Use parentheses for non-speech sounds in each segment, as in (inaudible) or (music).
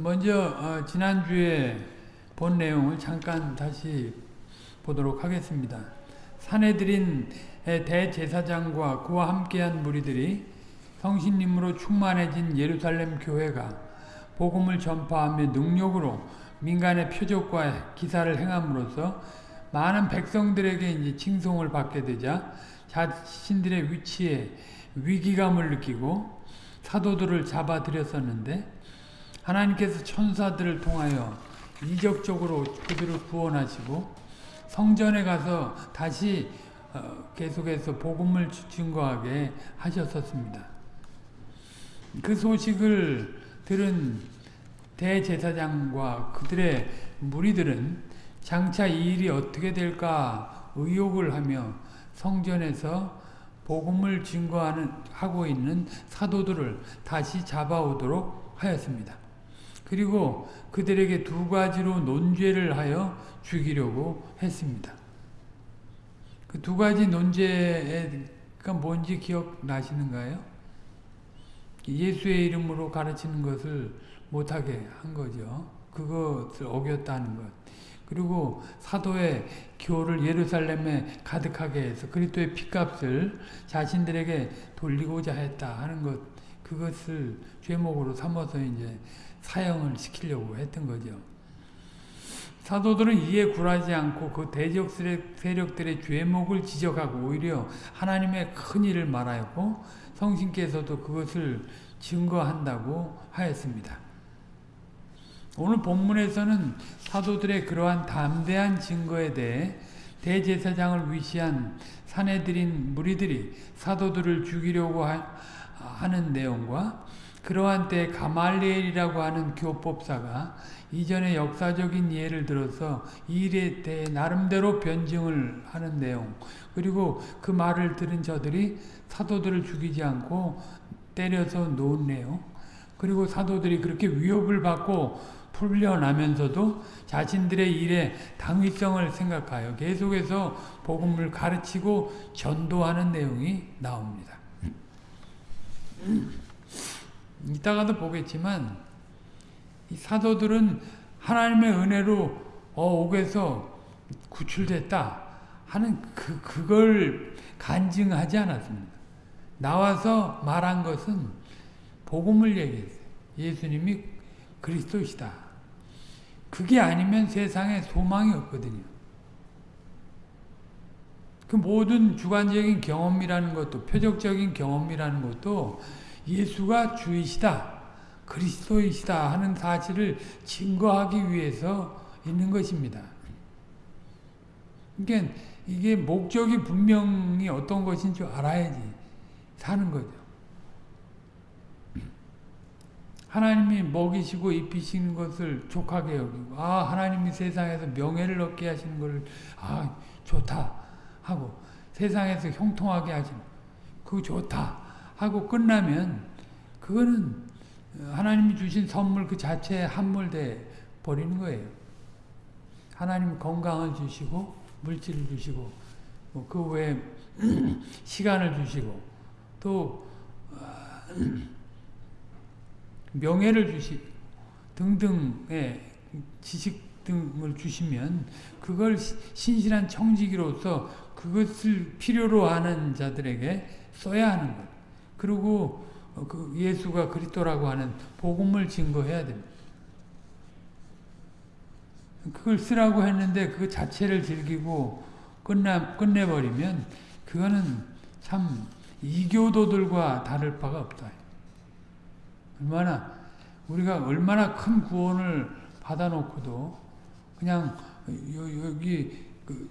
먼저 어, 지난주에 본 내용을 잠깐 다시 보도록 하겠습니다. 사내들인 대제사장과 그와 함께한 무리들이 성신님으로 충만해진 예루살렘 교회가 복음을 전파하며 능력으로 민간의 표적과 기사를 행함으로써 많은 백성들에게 이제 칭송을 받게 되자 자신들의 위치에 위기감을 느끼고 사도들을 잡아들였었는데 하나님께서 천사들을 통하여 이적적으로 그들을 구원하시고 성전에 가서 다시 어, 계속해서 복음을 증거하게 하셨었습니다. 그 소식을 들은 대제사장과 그들의 무리들은 장차 이 일이 어떻게 될까 의혹을 하며 성전에서 복음을 증거하는 하고 있는 사도들을 다시 잡아오도록 하였습니다. 그리고 그들에게 두 가지로 논죄를 하여 죽이려고 했습니다. 그 두 가지 논죄가 뭔지 기억나시는가요? 예수의 이름으로 가르치는 것을 못하게 한 거죠. 그것을 어겼다는 것. 그리고 사도의 교를 예루살렘에 가득하게 해서 그리스도의 피값을 자신들에게 돌리고자 했다 하는 것. 그것을 죄목으로 삼아서 이제 사형을 시키려고 했던 거죠. 사도들은 이에 굴하지 않고 그 대적 세력들의 죄목을 지적하고 오히려 하나님의 큰 일을 말하였고 성신께서도 그것을 증거한다고 하였습니다. 오늘 본문에서는 사도들의 그러한 담대한 증거에 대해 대제사장을 위시한 사내들인 무리들이 사도들을 죽이려고 하 는 내용과 그러한 때 가말리엘이라고 하는 교법사가 이전의 역사적인 예를 들어서 이 일에 대해 나름대로 변증을 하는 내용 그리고 그 말을 들은 저들이 사도들을 죽이지 않고 때려서 놓은 내용 그리고 사도들이 그렇게 위협을 받고 풀려나면서도 자신들의 일에 당위성을 생각하여 계속해서 복음을 가르치고 전도하는 내용이 나옵니다. 이따가도 보겠지만 이 사도들은 하나님의 은혜로 어, 옥에서 구출됐다 하는 그, 그걸 간증하지 않았습니다. 나와서 말한 것은 복음을 얘기했어요. 예수님이 그리스도시다. 그게 아니면 세상에 소망이 없거든요. 그 모든 주관적인 경험이라는 것도 표적적인 경험이라는 것도 예수가 주이시다. 그리스도이시다 하는 사실을 증거하기 위해서 있는 것입니다. 그러니까 이게 목적이 분명히 어떤 것인 줄 알아야지 사는 거죠. 하나님이 먹이시고 입히시는 것을 족하게 여기고 아 하나님이 세상에서 명예를 얻게 하시는 것을 아 좋다 하고 세상에서 형통하게 하시는 그 좋다 하고 끝나면 그거는 하나님이 주신 선물 그 자체에 함몰돼 버리는 거예요. 하나님 건강을 주시고 물질을 주시고 뭐그 외에 (clears throat) 시간을 주시고 또 아, (clears throat) 명예를 주시 등등의 지식 등을 주시면 그걸 신실한 청지기로서 그것을 필요로 하는 자들에게 써야 하는 것. 그리고 그 예수가 그리스도라고 하는 복음을 증거해야 됩니다. 그걸 쓰라고 했는데 그 자체를 즐기고 끝나, 끝내버리면 그거는 참 이교도들과 다를 바가 없다. 얼마나 우리가 얼마나 큰 구원을 받아놓고도 그냥 여기 그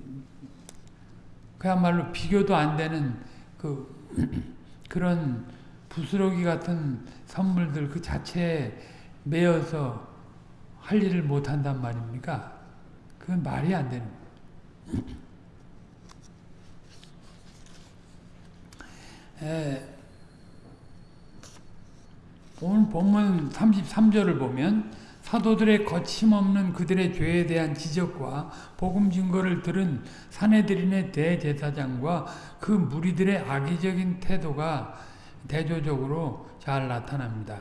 그야말로 비교도 안 되는 그 그런 부스러기 같은 선물들 그 자체에 매여서 할 일을 못한단 말입니까? 그건 말이 안 되는 에, 오늘 본문 33절을 보면 사도들의 거침없는 그들의 죄에 대한 지적과 복음 증거를 들은 사내들인의 대제사장과 그 무리들의 악의적인 태도가 대조적으로 잘 나타납니다.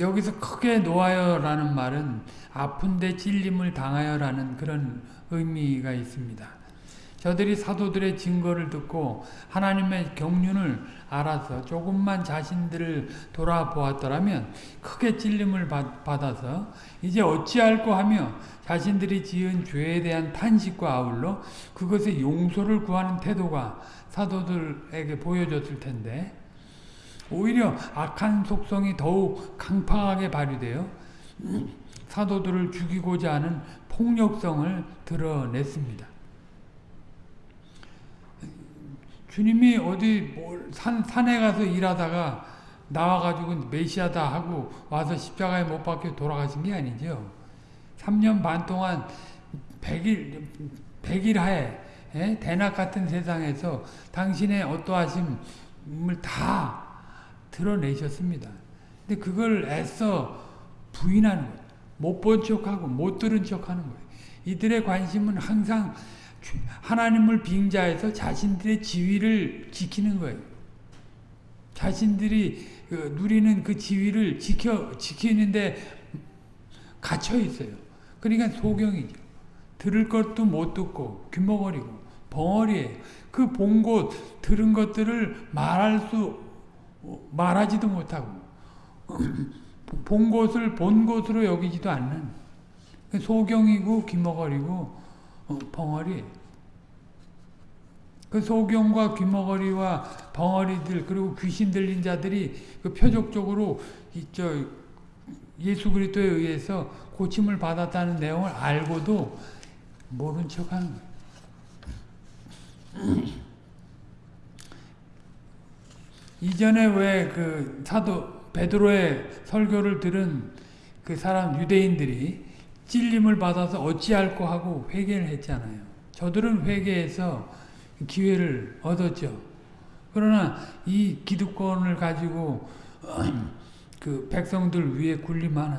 여기서 크게 놓아요라는 말은 아픈데 찔림을 당하여라는 그런 의미가 있습니다. 저들이 사도들의 증거를 듣고 하나님의 경륜을 알아서 조금만 자신들을 돌아보았더라면 크게 찔림을 받아서 이제 어찌할꼬 하며 자신들이 지은 죄에 대한 탄식과 아울러 그것의 용서를 구하는 태도가 사도들에게 보여졌을 텐데 오히려 악한 속성이 더욱 강팍하게 발휘되어 사도들을 죽이고자 하는 폭력성을 드러냈습니다. 주님이 어디 산, 산에 가서 일하다가 나와가지고 메시아다 하고 와서 십자가에 못 박혀 돌아가신 게 아니죠. 3년 반 동안 100일, 100일 하에 예? 대낮 같은 세상에서 당신의 어떠하심을 다 드러내셨습니다. 근데 그걸 애써 부인하는 거예요. 못 본 척하고 못 들은 척하는 거예요. 이들의 관심은 항상 하나님을 빙자해서 자신들의 지위를 지키는 거예요. 자신들이 그 누리는 그 지위를 지켜 지키는데 갇혀 있어요. 그러니까 소경이죠. 들을 것도 못 듣고 귀머거리고 벙어리예요. 그본 것, 들은 것들을 말할 수 말하지도 못하고 (clears throat) 본 것을 본 것으로 여기지도 않는 소경이고 귀머거리고 어, 벙어리 그 소경과 귀머거리와 벙어리들 그리고 귀신 들린 자들이 그 표적적으로 저 예수 그리스도에 의해서 고침을 받았다는 내용을 알고도 모른 척하는 거예요. (clears throat) 이전에 왜 그 사도 베드로의 설교를 들은 그 사람 유대인들이 찔림을 받아서 어찌할꼬 하고 회개를 했잖아요. 저들은 회개해서 기회를 얻었죠. 그러나 이 기득권을 가지고 (clears throat) 그 백성들 위에 군림하는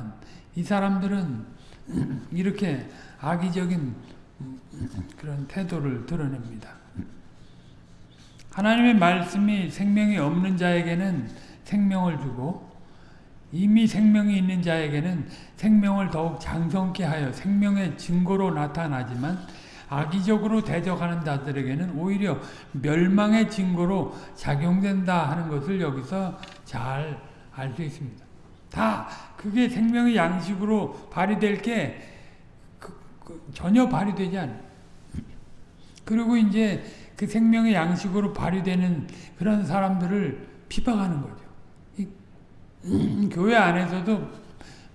이 사람들은 (clears throat) 이렇게 악의적인 그런 태도를 드러냅니다. 하나님의 말씀이 생명이 없는 자에게는 생명을 주고 이미 생명이 있는 자에게는 생명을 더욱 장성케 하여 생명의 증거로 나타나지만 악의적으로 대적하는 자들에게는 오히려 멸망의 증거로 작용된다 하는 것을 여기서 잘 알 수 있습니다. 다 그게 생명의 양식으로 발휘될 게 그, 그 전혀 발휘되지 않아요. 그리고 이제 그 생명의 양식으로 발휘되는 그런 사람들을 피박하는 거죠. 음, 교회 안에서도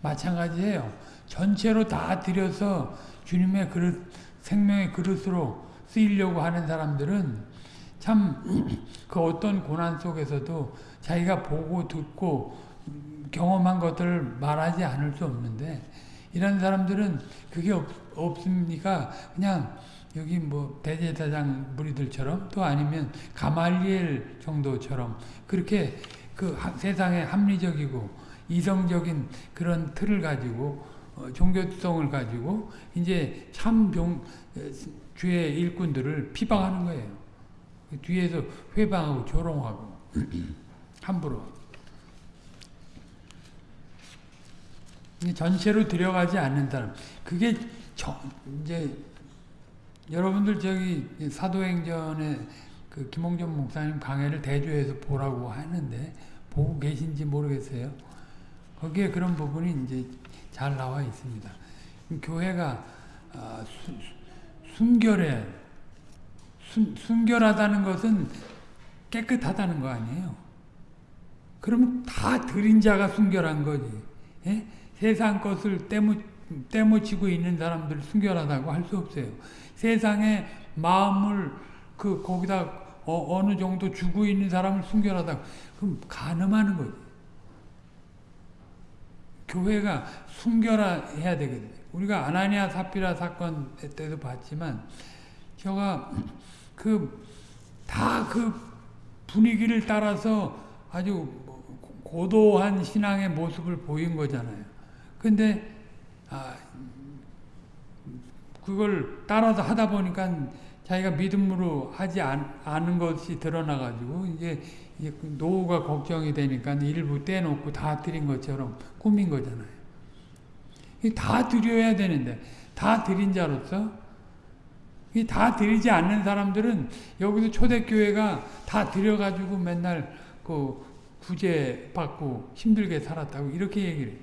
마찬가지예요. 전체로 다 들여서 주님의 그릇, 생명의 그릇으로 쓰이려고 하는 사람들은 참 그 어떤 고난 속에서도 자기가 보고 듣고 경험한 것들을 말하지 않을 수 없는데 이런 사람들은 그게 없, 없습니까? 그냥 여기 뭐 대제사장 무리들처럼 또 아니면 가말리엘 정도처럼 그렇게 그 세상에 합리적이고 이성적인 그런 틀을 가지고 어, 종교성을 가지고 이제 참병 주의 일꾼들을 피방하는 거예요. 뒤에서 회방하고 조롱하고 (clears throat) 함부로 전체로 들어가지 않는 사람 그게 저, 이제 여러분들 저기 사도행전에 그 김홍전 목사님 강해를 대조해서 보라고 하는데 보고 계신지 모르겠어요. 거기에 그런 부분이 이제 잘 나와 있습니다. 교회가 어, 순결해 순, 순결하다는 것은 깨끗하다는 거 아니에요. 그러면 다 들인 자가 순결한 거지. 예? 세상 것을 때묻, 때묻히고 있는 사람들 순결하다고 할 수 없어요. 세상에 마음을 그 거기다 어, 느 정도 주고 있는 사람을 순결하다. 그럼 가늠하는 거지. 교회가 순결해야 되거든요. 우리가 아나니아 사피라 사건 때도 봤지만 저가 그 다그 그 분위기를 따라서 아주 고도한 신앙의 모습을 보인 거잖아요. 근데 아, 그걸 따라서 하다 보니까 자기가 믿음으로 하지 않, 않은 것이 드러나가지고 이제, 노후가 걱정이 되니까 일부 떼놓고 다 드린 것처럼 꾸민 거잖아요. 다 드려야 되는데 다 드린 자로서 다 드리지 않는 사람들은 여기서 초대교회가 다 드려가지고 맨날 그 구제 받고 힘들게 살았다고 이렇게 얘기를 해요.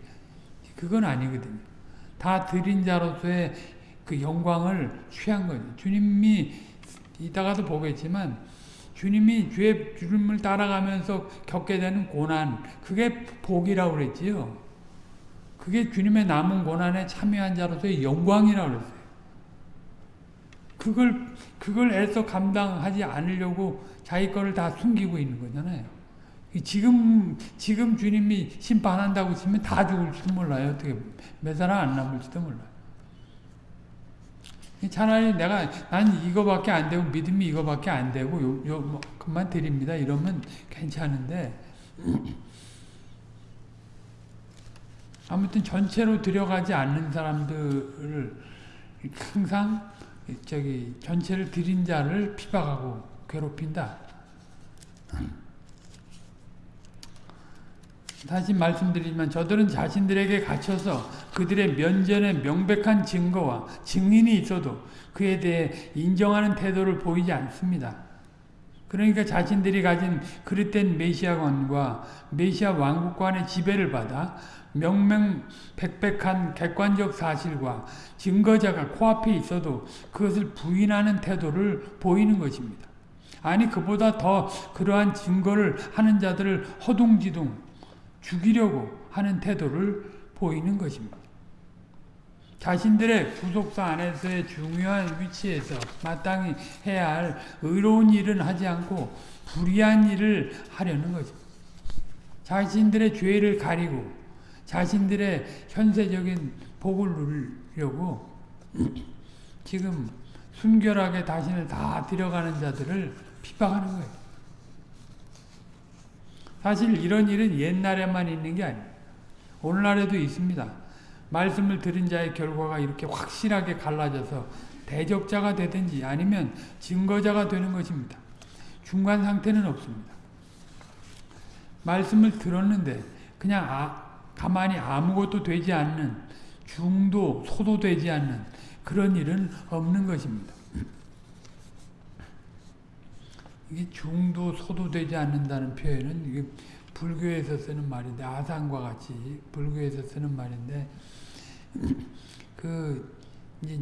그건 아니거든요. 다 드린 자로서의 그 영광을 취한 거죠. 주님이 이따가도 보겠지만 주님이 주의 주님을 따라가면서 겪게 되는 고난 그게 복이라고 그랬지요. 그게 주님의 남은 고난에 참여한 자로서의 영광이라고 그랬어요. 그걸 그걸 애써 감당하지 않으려고 자기 거를 다 숨기고 있는 거잖아요. 지금 지금 주님이 심판한다고 치면 다 죽을지도 몰라요. 어떻게 몇 사람 안 남을지도 몰라요. 차라리 내가 난 이거밖에 안 되고 믿음이 이거밖에 안 되고 요, 요 뭐, 그만 드립니다. 이러면 괜찮은데 아무튼 전체로 들여가지 않는 사람들을 항상 저기 전체를 드린 자를 피박하고 괴롭힌다. 다시 말씀드리지만 저들은 자신들에게 갇혀서 그들의 면전에 명백한 증거와 증인이 있어도 그에 대해 인정하는 태도를 보이지 않습니다. 그러니까 자신들이 가진 그릇된 메시아관과 메시아 왕국관의 지배를 받아 명명백백한 객관적 사실과 증거자가 코앞에 있어도 그것을 부인하는 태도를 보이는 것입니다. 아니 그보다 더 그러한 증거를 하는 자들을 허둥지둥 죽이려고 하는 태도를 보이는 것입니다. 자신들의 구속사 안에서의 중요한 위치에서 마땅히 해야 할 의로운 일은 하지 않고 불의한 일을 하려는 것입니다. 자신들의 죄를 가리고 자신들의 현세적인 복을 누리려고 지금 순결하게 자신을 다 들여가는 자들을 핍박하는 거예요. 사실 이런 일은 옛날에만 있는 게 아니에요. 오늘날에도 있습니다. 말씀을 들은 자의 결과가 이렇게 확실하게 갈라져서 대적자가 되든지 아니면 증거자가 되는 것입니다. 중간 상태는 없습니다. 말씀을 들었는데 그냥 아, 가만히 아무것도 되지 않는 중도, 소도 되지 않는 그런 일은 없는 것입니다. 이게 중도, 소도 되지 않는다는 표현은 이게 불교에서 쓰는 말인데 아상과 같이 불교에서 쓰는 말인데 (clears throat) 그 이제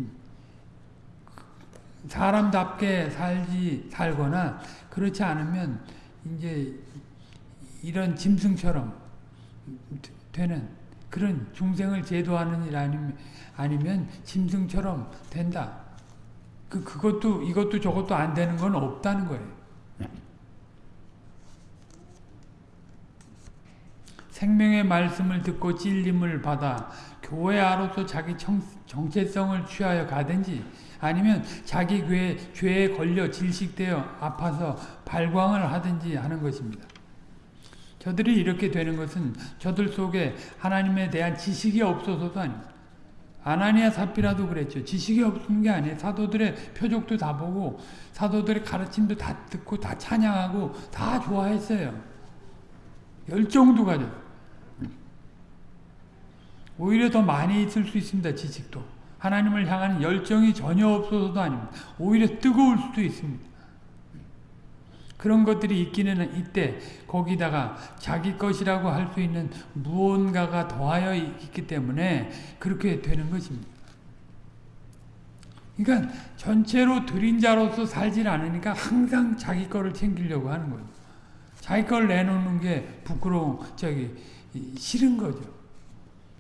사람답게 살지 살거나 그렇지 않으면 이제 이런 짐승처럼 되는 그런 중생을 제도하는 일 아니면 아니면 짐승처럼 된다. 그 그것도 이것도 저것도 안 되는 건 없다는 거예요. 생명의 말씀을 듣고 찔림을 받아 교회 아로서 자기 정, 정체성을 취하여 가든지 아니면 자기 교회, 죄에 걸려 질식되어 아파서 발광을 하든지 하는 것입니다. 저들이 이렇게 되는 것은 저들 속에 하나님에 대한 지식이 없어서도 아닙니다. 아나니아 사피라도 그랬죠. 지식이 없는 게 아니에요. 사도들의 표적도 다 보고 사도들의 가르침도 다 듣고 다 찬양하고 다 좋아했어요. 열정도 가져. 오히려 더 많이 있을 수 있습니다. 지식도. 하나님을 향하는 열정이 전혀 없어서도 아닙니다. 오히려 뜨거울 수도 있습니다. 그런 것들이 있기는 이때 거기다가 자기 것이라고 할 수 있는 무언가가 더하여 있기 때문에 그렇게 되는 것입니다. 그러니까 전체로 드린 자로서 살질 않으니까 항상 자기 거를 챙기려고 하는 거죠. 자기 걸 내놓는 게 부끄러운 저기 싫은 거죠.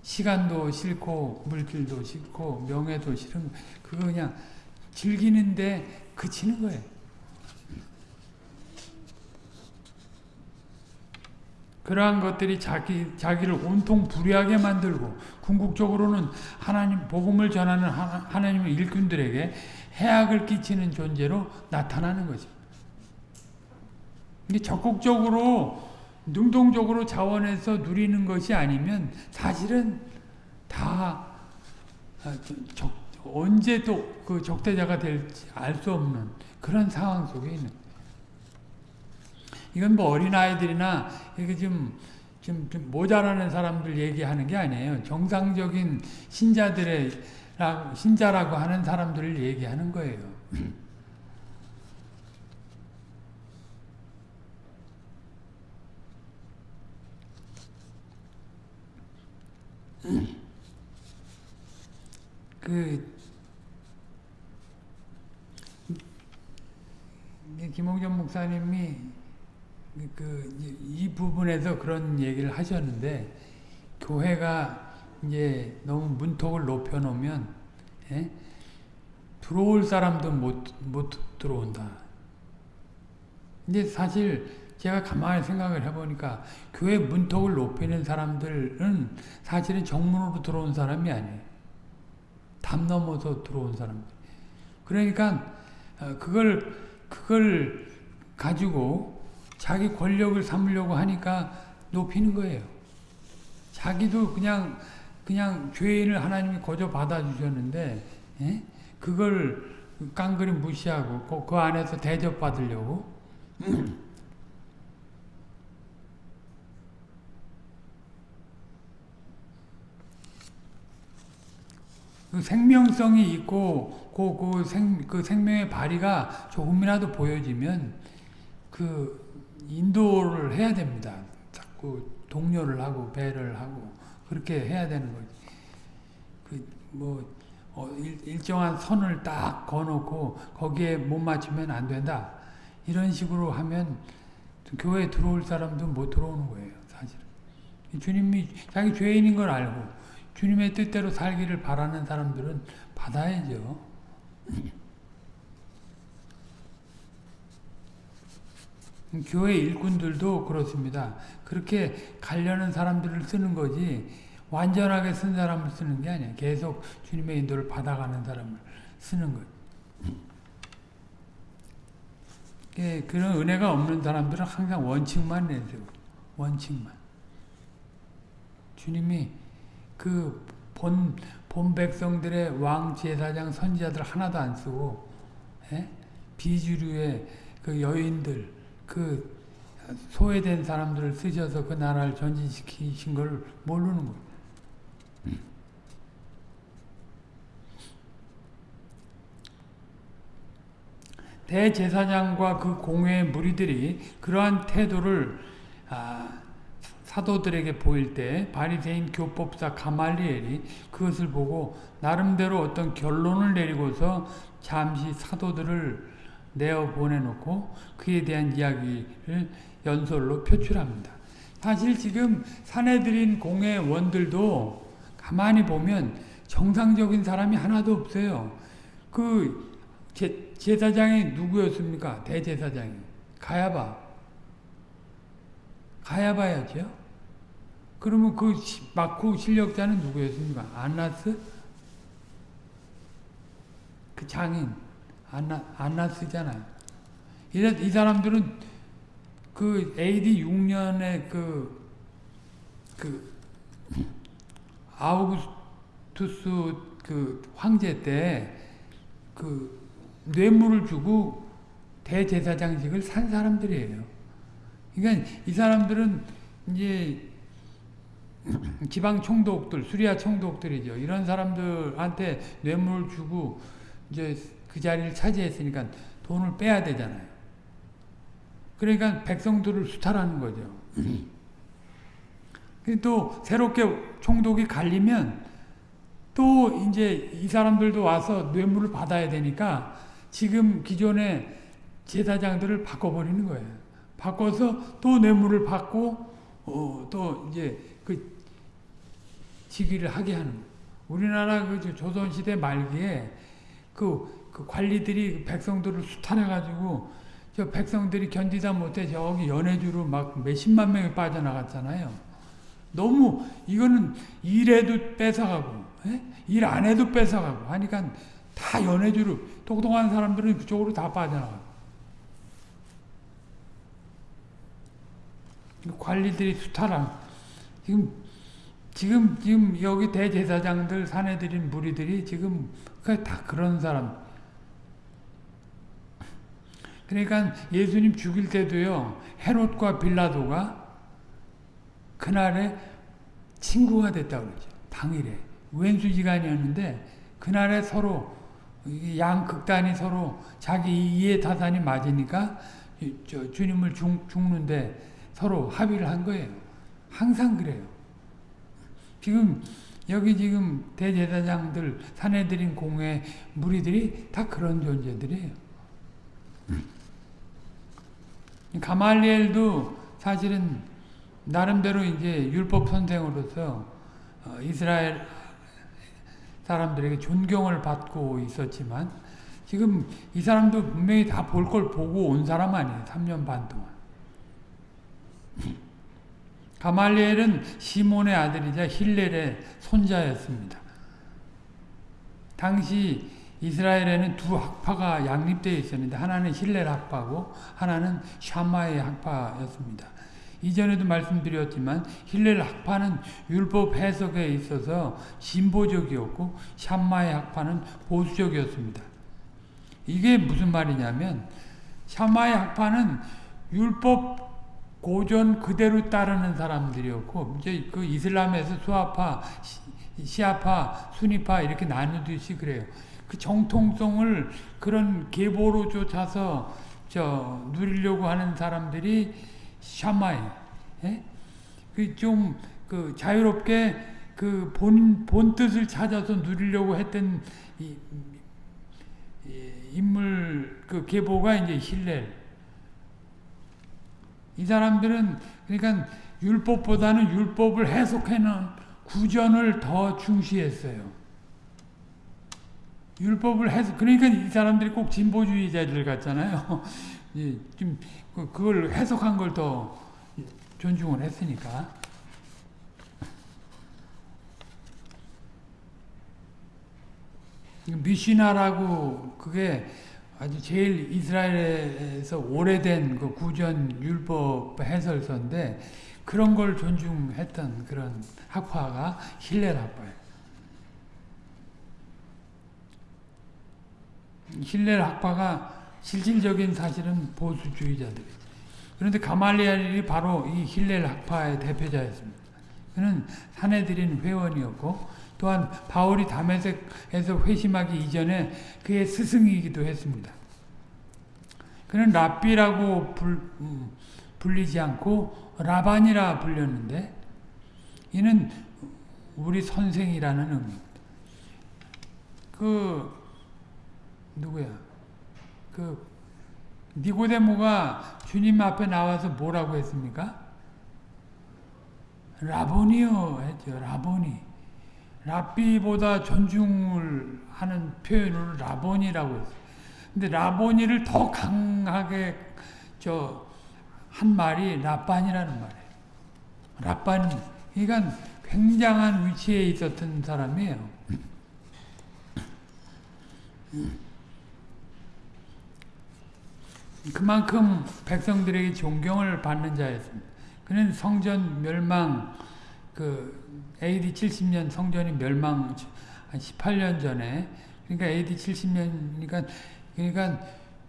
시간도 싫고 물질도 싫고 명예도 싫은 그거 그냥 즐기는데 그치는 거예요. 그러한 것들이 자기, 자기를 온통 불의하게 만들고 궁극적으로는 하나님 복음을 전하는 하나, 님의 일꾼들에게 해악을 끼치는 존재로 나타나는 것입니다. 이게 적극적으로 능동적으로 자원해서 누리는 것이 아니면 사실은 다 아, 적, 언제 또 그 적대자가 될지 알 수 없는 그런 상황 속에 있는. 이건 뭐 어린아이들이나 이게 좀, 좀, 좀 모자라는 사람들 얘기하는 게 아니에요. 정상적인 신자들의, 신자라고 하는 사람들을 얘기하는 거예요. 그 김홍전 목사님이 그이 부분에서 그런 얘기를 하셨는데 교회가 이제 너무 문턱을 높여 놓으면 예? 들어올 사람도 못, 못 들어온다. 근데 사실 제가 가만히 생각을 해보니까 교회 문턱을 높이는 사람들은 사실은 정문으로 들어온 사람이 아니에요. 담 넘어서 들어온 사람들. 그러니까 어, 그걸 그걸 가지고 자기 권력을 삼으려고 하니까 높이는 거예요. 자기도 그냥 그냥 죄인을 하나님이 거저 받아주셨는데 예? 그걸 깡그리 무시하고 그, 그 안에서 대접받으려고 (clears throat) 생명성이 있고 그, 그, 생, 그 생명의 발휘가 조금이라도 보여지면 그 인도를 해야 됩니다. 자꾸 동료를 하고 배를 하고 그렇게 해야 되는 거지. 그뭐 어, 일, 정한 선을 딱 거놓고 거기에 못 맞추면 안 된다. 이런 식으로 하면 교회에 들어올 사람도 못 들어오는 거예요. 사실 주님이 자기 죄인인 걸 알고 주님의 뜻대로 살기를 바라는 사람들은 받아야죠. (laughs) 교회 일꾼들도 그렇습니다. 그렇게 가려는 사람들을 쓰는 거지 완전하게 쓴 사람을 쓰는 게 아니에요. 계속 주님의 인도를 받아가는 사람을 쓰는 거예요. 예, 그런 은혜가 없는 사람들은 항상 원칙만 내세요. 원칙만. 주님이 그 본, 본 백성들의 왕, 제사장, 선지자들 하나도 안 쓰고, 예? 비주류의 그 여인들, 그 소외된 사람들을 쓰셔서 그 나라를 전진시키신 걸 모르는 거예요. 대제사장과 그 공회의 무리들이 그러한 태도를 아, 사도들에게 보일 때 바리새인 교법사 가말리엘이 그것을 보고 나름대로 어떤 결론을 내리고서 잠시 사도들을 내어 보내놓고 그에 대한 이야기를 연설로 표출합니다. 사실 지금 사내들인 공회원들도 가만히 보면 정상적인 사람이 하나도 없어요. 그 제, 제사장이 누구였습니까? 대제사장이. 가야바. 가야바였죠. 그러면 그 마쿠 실력자는 누구였습니까? 안나스? 그 장인. 안나, 안나스잖아요. 이, 이 사람들은 그 AD 6년에 그, 그, 아우구스투스 그 황제 때 그 뇌물을 주고 대제사장직을 산 사람들이에요. 그러니까 이 사람들은 이제 (clears throat) 지방 총독들, 수리아 총독들이죠. 이런 사람들한테 뇌물을 주고 이제 그 자리를 차지했으니까 돈을 빼야 되잖아요. 그러니까 백성들을 수탈하는 거죠. (clears throat) 또 새롭게 총독이 갈리면 또 이제 이 사람들도 와서 뇌물을 받아야 되니까 지금 기존의 제사장들을 바꿔버리는 거예요. 바꿔서 또 뇌물을 받고 어, 또 이제 그 직위를 하게 하는 거예요. 우리나라 그 조선시대 말기에 그, 그 관리들이 백성들을 수탈해가지고 저 백성들이 견디다 못해 저기 연해주로 막 몇십만 명이 빠져나갔잖아요. 너무 이거는 일해도 뺏어가고 에? 일안 해도 뺏어가고 하니까 다 연해주로 똑똑한 사람들은 그쪽으로 다 빠져나가고 관리들이 수탈한 지금 지금 지금 여기 대제사장들 사내들인 무리들이 지금 그다 그런 사람. 그러니까 예수님 죽일 때도요 헤롯과 빌라도가 그날에 친구가 됐다고 그러죠. 당일에 왼수지간이었는데 그날에 서로 양 극단이 서로 자기 이해 타산이 맞으니까 주님을 죽, 죽는데 서로 합의를 한 거예요. 항상 그래요. 지금 여기 지금 대제사장들 사내들인 공회 무리들이 다 그런 존재들이에요. 가말리엘도 사실은 나름대로 이제 율법 선생으로서 어, 이스라엘 사람들에게 존경을 받고 있었지만 지금 이 사람도 분명히 다 볼 걸 보고 온 사람 아니에요. 3년 반 동안. 가말리엘은 시몬의 아들이자 힐렐의 손자였습니다. 당시 이스라엘에는 두 학파가 양립되어 있었는데 하나는 힐렐 학파고 하나는 샤마의 학파였습니다. 이전에도 말씀드렸지만 힐렐 학파는 율법 해석에 있어서 진보적이었고 샴마의 학파는 보수적이었습니다. 이게 무슨 말이냐면 샴마이 학파는 율법 고전 그대로 따르는 사람들이었고 이제 그 이슬람에서 수아파, 시아파, 수니파 이렇게 나누듯이 그래요. 그 정통성을 그런 계보로 쫓아서 저 누리려고 하는 사람들이 샤마이, 예? 그좀 그 자유롭게 그 본 본 뜻을 찾아서 누리려고 했던 이, 이, 인물 그 계보가 이제 힐렐. 이 사람들은 그러니까 율법보다는 율법을 해석하는 구전을 더 중시했어요. 율법을 해석 그러니까 이 사람들이 꼭 진보주의자들 같잖아요. (laughs) 좀 그, 그걸 해석한 걸 더 존중을 했으니까. 미시나라고 그게 아주 제일 이스라엘에서 오래된 그 구전 율법 해설서인데 그런 걸 존중했던 그런 학파가 힐렐 학파예요. 힐렐 학파가 실질적인 사실은 보수주의자들이죠. 그런데 가말리엘이 바로 이 힐렐 학파의 대표자였습니다. 그는 사내들인 회원이었고 또한 바울이 다메섹에서 회심하기 이전에 그의 스승이기도 했습니다. 그는 랍비라고 불, 음, 불리지 않고 라반이라 불렸는데 이는 우리 선생이라는 의미입니다. 그 누구야? 그 니고데모가 주님 앞에 나와서 뭐라고 했습니까? 라보니요 했죠. 라보니. 랍비보다 존중을 하는 표현으로 라보니라고 했어요. 근데 라보니를 더 강하게 저 한 말이 라반이라는 말이에요. 라반 그러니까 굉장한 위치에 있었던 사람이에요. 그만큼 백성들에게 존경을 받는 자였습니다. 그는 성전 멸망 그 AD 70년 성전이 멸망 한 18년 전에 그러니까 AD 70년이니까 그러니까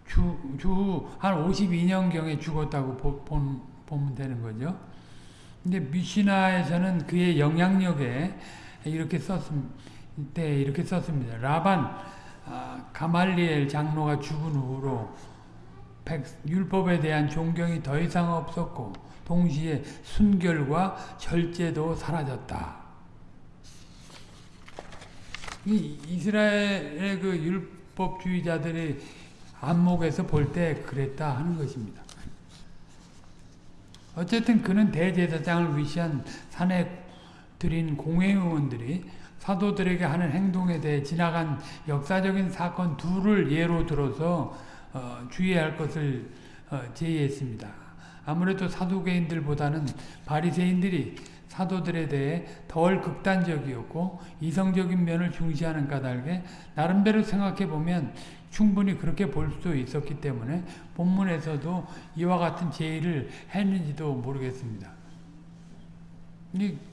주주한 52년경에 죽었다고 보, 본, 보면 되는 거죠. 근데 미시나에서는 그의 영향력에 이렇게 썼습니다. 이렇게 썼습니다. 라반 아, 가말리엘 장로가 죽은 후로 백, 율법에 대한 존경이 더 이상 없었고 동시에 순결과 절제도 사라졌다. 이 이스라엘의 그 율법주의자들의 안목에서 볼 때 그랬다 하는 것입니다. 어쨌든 그는 대제사장을 위시한 산에 들인 공회의원들이 사도들에게 하는 행동에 대해 지나간 역사적인 사건 둘을 예로 들어서 어, 주의할 것을 어, 제의했습니다. 아무래도 사도개인들보다는 바리새인들이 사도들에 대해 덜 극단적이었고 이성적인 면을 중시하는 까닭에 나름대로 생각해 보면 충분히 그렇게 볼 수도 있었기 때문에 본문에서도 이와 같은 제의를 했는지도 모르겠습니다.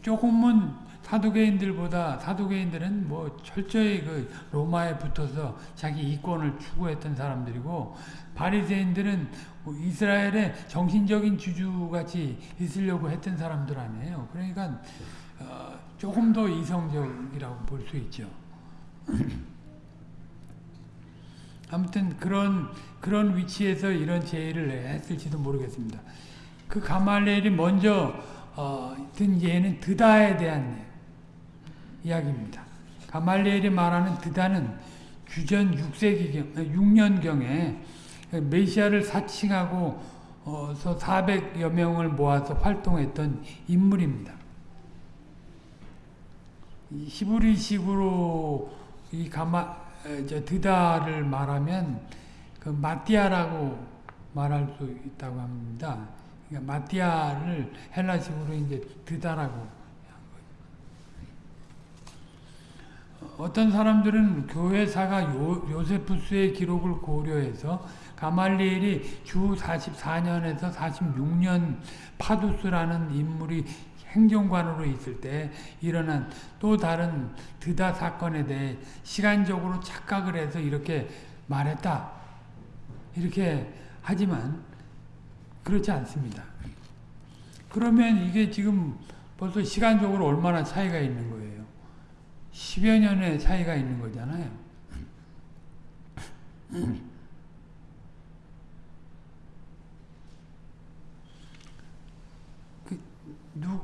조금은 사두개인들보다 사두개인들은 뭐 철저히 그 로마에 붙어서 자기 이권을 추구했던 사람들이고 바리새인들은 뭐 이스라엘의 정신적인 주주같이 있으려고 했던 사람들 아니에요. 그러니까 어, 조금 더 이성적이라고 볼 수 있죠. (clears throat) 아무튼 그런 그런 위치에서 이런 제의를 했을지도 모르겠습니다. 그 가말리엘이 먼저 어, 든 예는 드다에 대한 이야기입니다. 가말리엘이 말하는 드다는 주전 6세기경, 6년경에 메시아를 사칭하고 어서 400여 명을 모아서 활동했던 인물입니다. 히브리식으로 이 가마 저 드다를 말하면 그 마띠아라고 말할 수 있다고 합니다. 그러니까 마띠아를 헬라식으로 이제 드다라고 어떤 사람들은 교회사가 요, 요세푸스의 기록을 고려해서 가말리엘이 주 44년에서 46년 파두스라는 인물이 행정관으로 있을 때 일어난 또 다른 드다 사건에 대해 시간적으로 착각을 해서 이렇게 말했다. 이렇게 하지만 그렇지 않습니다. 그러면 이게 지금 벌써 시간적으로 얼마나 차이가 있는 거예요. 10여 년의 차이가 있는 거잖아요. 그 누,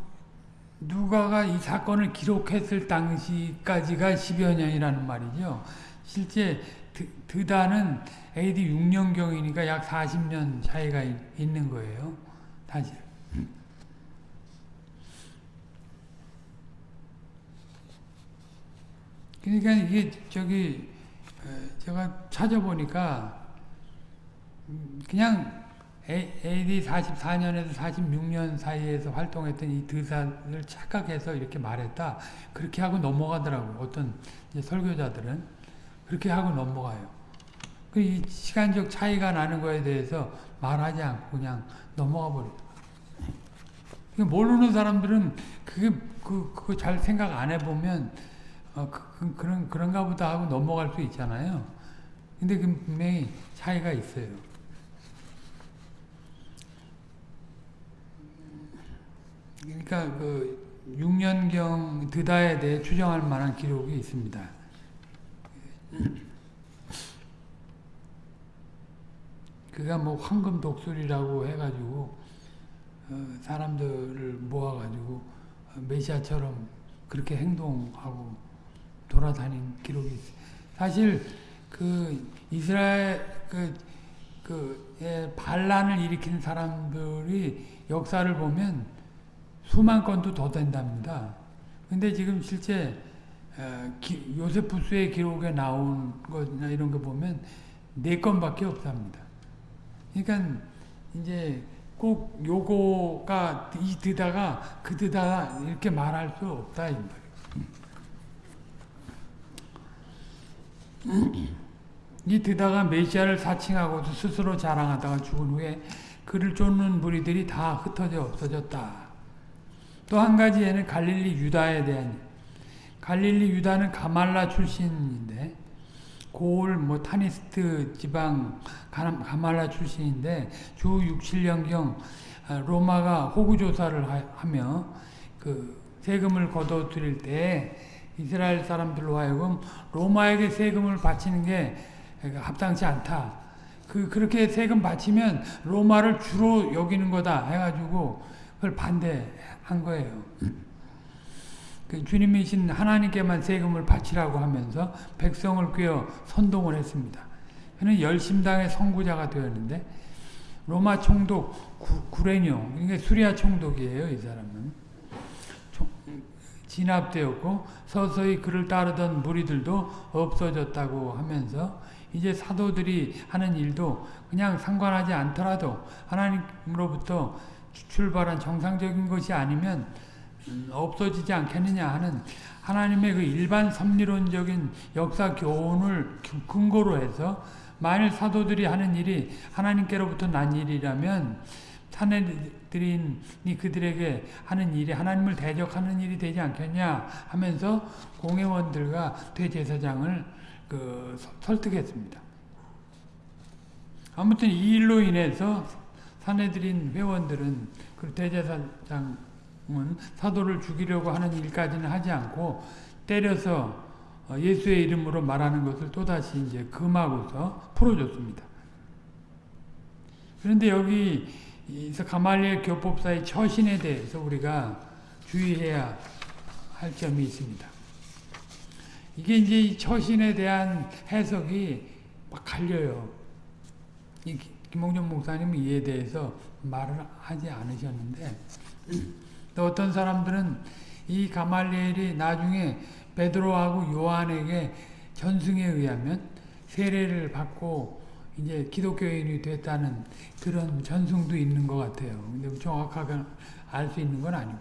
누가가 이 사건을 기록했을 당시까지가 10여 년이라는 말이죠. 실제 드, 드다는 AD 6년경이니까 약 40년 차이가 있는 거예요. 사실. 그러니까 이게 저기 제가 찾아보니까 그냥 AD 44년에서 46년 사이에서 활동했던 이 드사를 착각해서 이렇게 말했다. 그렇게 하고 넘어가더라고. 어떤 설교자들은 그렇게 하고 넘어가요. 그이 시간적 차이가 나는 거에 대해서 말하지 않고 그냥 넘어가 버려요. 모르는 사람들은 그게 그 그거 잘 생각 안 해보면 어, 그, 그, 그런 그런가 보다 하고 넘어갈 수 있잖아요. 근데 그 분명히 차이가 있어요. 그러니까 그 6년경 드다에 대해 추정할 만한 기록이 있습니다. 그가 뭐 황금 독수리라고 해가지고 어, 사람들을 모아가지고 메시아처럼 그렇게 행동하고 돌아다닌 기록이 있어요. 사실 그 이스라엘 그, 그 예, 반란을 일으킨 사람들이 역사를 보면 수만 건도 더 된답니다. 근데 지금 실제 어, 기, 요세푸스의 기록에 나온 거나 이런 거 보면 네 건밖에 없답니다. 그러니까 이제 꼭 요거가 이 드다가 그 드다 이렇게 말할 수 없다 이이 드다가 메시아를 사칭하고 스스로 자랑하다가 죽은 후에 그를 쫓는 무리들이 다 흩어져 없어졌다. 또 한 가지에는 갈릴리 유다에 대한 갈릴리 유다는 가말라 출신인데 고을 뭐 타니스트 지방 가말라 출신인데 주 6, 7년경 로마가 호구 조사를 하며 그 세금을 거둬 들일 때 이스라엘 사람들로 하여금 로마에게 세금을 바치는 게 합당치 않다. 그 그렇게 세금 바치면 로마를 주로 여기는 거다 해가지고 그걸 반대한 거예요. 그 주님이신 하나님께만 세금을 바치라고 하면서 백성을 꿰어 선동을 했습니다. 그는 열심당의 선구자가 되었는데 로마 총독 구, 레뇨 그러니까 수리아 총독이에요. 이 사람은 총, 진압되었고 서서히 그를 따르던 무리들도 없어졌다고 하면서 이제 사도들이 하는 일도 그냥 상관하지 않더라도 하나님으로부터 출발한 정상적인 것이 아니면 없어지지 않겠느냐 하는 하나님의 그 일반 섭리론적인 역사 교훈을 근거로 해서 만일 사도들이 하는 일이 하나님께로부터 난 일이라면 사내들인이 그들에게 하는 일이 하나님을 대적하는 일이 되지 않겠냐 하면서 공회원들과 대제사장을 그 설득했습니다. 아무튼 이 일로 인해서 사내들인 회원들은 그 대제사장은 사도를 죽이려고 하는 일까지는 하지 않고 때려서 예수의 이름으로 말하는 것을 또다시 이제 금하고서 풀어줬습니다. 그런데 여기 가말리엘 교법사의 처신에 대해서 우리가 주의해야 할 점이 있습니다. 이게 이제 처신에 대한 해석이 막 갈려요. 김홍준 목사님은 이에 대해서 말을 하지 않으셨는데 또 어떤 사람들은 이 가말리엘이 나중에 베드로하고 요한에게 전승에 의하면 세례를 받고 이제 기독교인이 됐다는 그런 전승도 있는 것 같아요. 근데 정확하게 알 수 있는 건 아니고.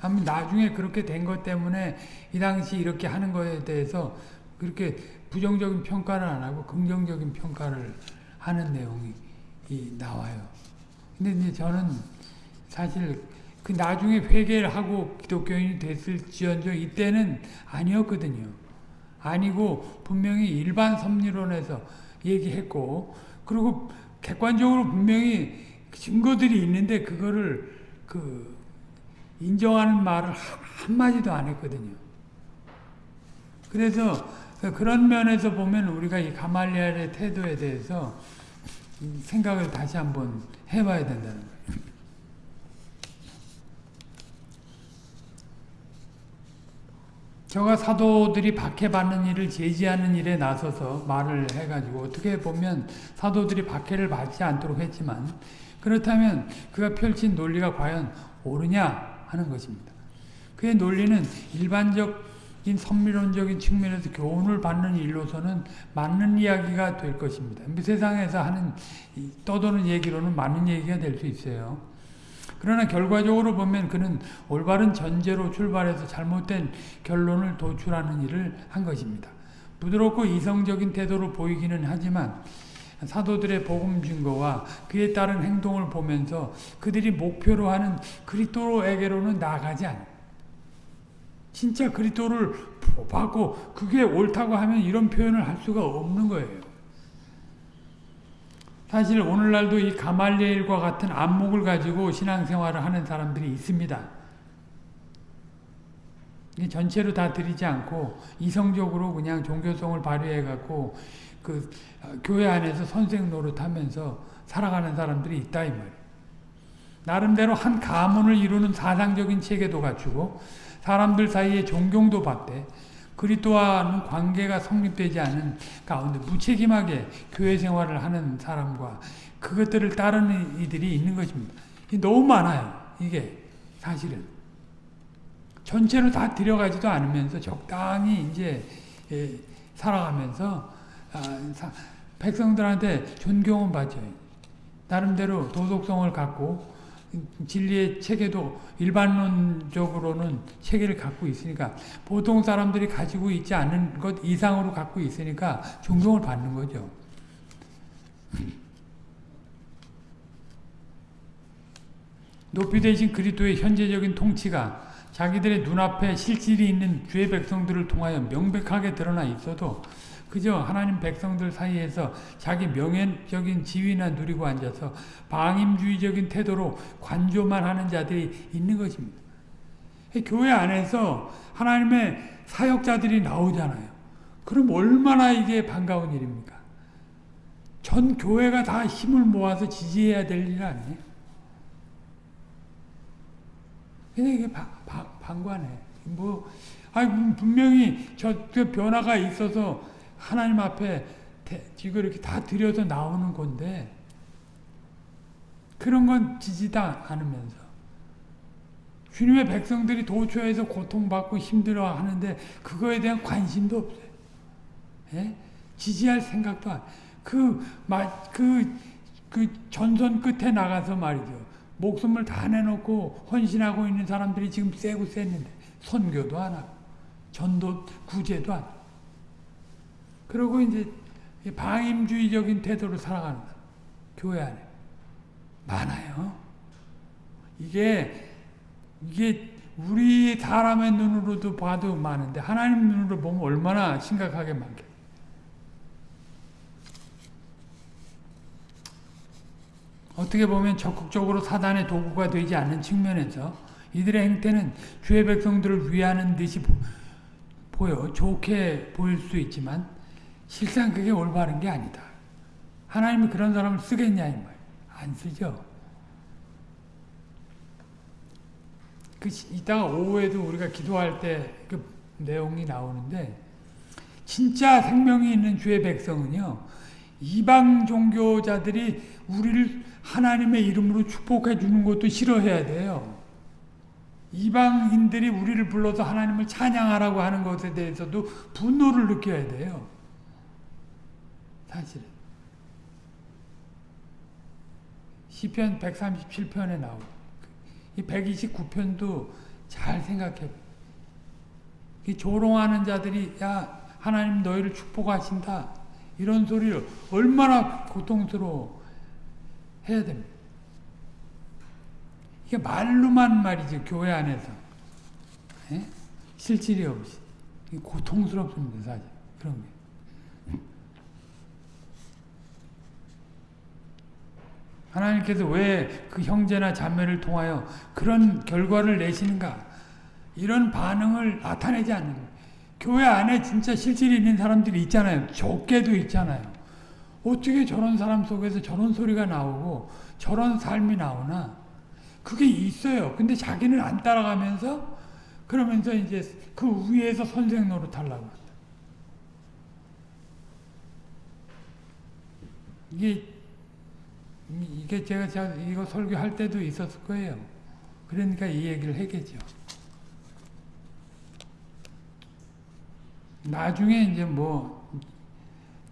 아무 나중에 그렇게 된 것 때문에 이 당시 이렇게 하는 거에 대해서 그렇게 부정적인 평가를 안 하고 긍정적인 평가를 하는 내용이 나와요. 근데 이제 저는 사실 그 나중에 회개를 하고 기독교인이 됐을지언정 이때는 아니었거든요. 아니고 분명히 일반 섭리론에서 얘기했고 그리고 객관적으로 분명히 증거들이 있는데 그거를 그 인정하는 말을 한마디도 안 했거든요. 그래서 그런 면에서 보면 우리가 이 가말리엘의 태도에 대해서 생각을 다시 한번 해봐야 된다는 거예요. 저가 사도들이 박해받는 일을 제지하는 일에 나서서 말을 해가지고 어떻게 보면 사도들이 박해를 받지 않도록 했지만 그렇다면 그가 펼친 논리가 과연 옳으냐 하는 것입니다. 그의 논리는 일반적 인 선미론적인 측면에서 교훈을 받는 일로서는 맞는 이야기가 될 것입니다. 세상에서 하는 떠도는 얘기로는 맞는 얘기가 될 수 있어요. 그러나 결과적으로 보면 그는 올바른 전제로 출발해서 잘못된 결론을 도출하는 일을 한 것입니다. 부드럽고 이성적인 태도로 보이기는 하지만 사도들의 복음 증거와 그에 따른 행동을 보면서 그들이 목표로 하는 그리스도에게로는 나가지 않아. 진짜 그리스도를 받고 그게 옳다고 하면 이런 표현을 할 수가 없는 거예요. 사실 오늘날도 이 가말리엘과 같은 안목을 가지고 신앙생활을 하는 사람들이 있습니다. 전체로 다 드리지 않고 이성적으로 그냥 종교성을 발휘해 갖고 그 어, 교회 안에서 선생 노릇하면서 살아가는 사람들이 있다 이 말이에요. 나름대로 한 가문을 이루는 사상적인 체계도 갖추고 사람들 사이에 존경도 받대. 그리스도와는 관계가 성립되지 않은 가운데 무책임하게 교회 생활을 하는 사람과 그것들을 따르는 이들이 있는 것입니다. 너무 많아요. 이게 사실은 전체로 다 들여가지도 않으면서 적당히 이제 예, 살아가면서 아, 백성들한테 존경은 받죠. 나름대로 도덕성을 갖고 진리의 체계도 일반론적으로는 체계를 갖고 있으니까 보통 사람들이 가지고 있지 않은 것 이상으로 갖고 있으니까 존경을 받는 거죠. 높이 되신 그리스도의 현재적인 통치가 자기들의 눈앞에 실질이 있는 주의 백성들을 통하여 명백하게 드러나 있어도 그저 하나님 백성들 사이에서 자기 명예적인 지위나 누리고 앉아서 방임주의적인 태도로 관조만 하는 자들이 있는 것입니다. 교회 안에서 하나님의 사역자들이 나오잖아요. 그럼 얼마나 이게 반가운 일입니까? 전 교회가 다 힘을 모아서 지지해야 될 일 아니에요? 근데 이게 바, 바, 방관해. 뭐, 아니, 분명히 저, 그 변화가 있어서 하나님 앞에 이거 이렇게 다 들여서 나오는 건데 그런 건 지지다 않으면서 주님의 백성들이 도처에서 고통받고 힘들어 하는데 그거에 대한 관심도 없어요. 예? 지지할 생각도 안. 그, 그, 그 전선 끝에 나가서 말이죠. 목숨을 다 내놓고 헌신하고 있는 사람들이 지금 세고 셌는데 선교도 안 하고 전도 구제도 안 하고 그리고 이제 방임주의적인 태도로 살아가는 교회 안에 많아요. 이게 이게 우리 사람의 눈으로도 봐도 많은데 하나님 눈으로 보면 얼마나 심각하게 많게. 어떻게 보면 적극적으로 사단의 도구가 되지 않는 측면에서 이들의 행태는 주의 백성들을 위하는 듯이 보, 보여 좋게 보일 수 있지만 실상 그게 올바른 게 아니다. 하나님이 그런 사람을 쓰겠냐 이 말. 안 쓰죠. 그 이따가 오후에도 우리가 기도할 때 그 내용이 나오는데 진짜 생명이 있는 주의 백성은요 이방 종교자들이 우리를 하나님의 이름으로 축복해 주는 것도 싫어해야 돼요. 이방인들이 우리를 불러서 하나님을 찬양하라고 하는 것에 대해서도 분노를 느껴야 돼요. 사실은. 시편 137편에 나오고 이 129편도 잘 생각해. 이 조롱하는 자들이 야 하나님 너희를 축복하신다 이런 소리를 얼마나 고통스러워 해야 됩니다. 이게 말로만 말이죠 교회 안에서 에? 실질이 없이 고통스럽습니다 사실 그런 게. 하나님께서 왜 그 형제나 자매를 통하여 그런 결과를 내시는가? 이런 반응을 나타내지 않는. 교회 안에 진짜 실질이 있는 사람들이 있잖아요. 적게도 있잖아요. 어떻게 저런 사람 속에서 저런 소리가 나오고 저런 삶이 나오나? 그게 있어요. 근데 자기는 안 따라가면서 그러면서 이제 그 위에서 선생 노릇 하려고 한다. 이게 이게 제가, 이거 설교할 때도 있었을 거예요. 그러니까 이 얘기를 했겠죠. 나중에 이제 뭐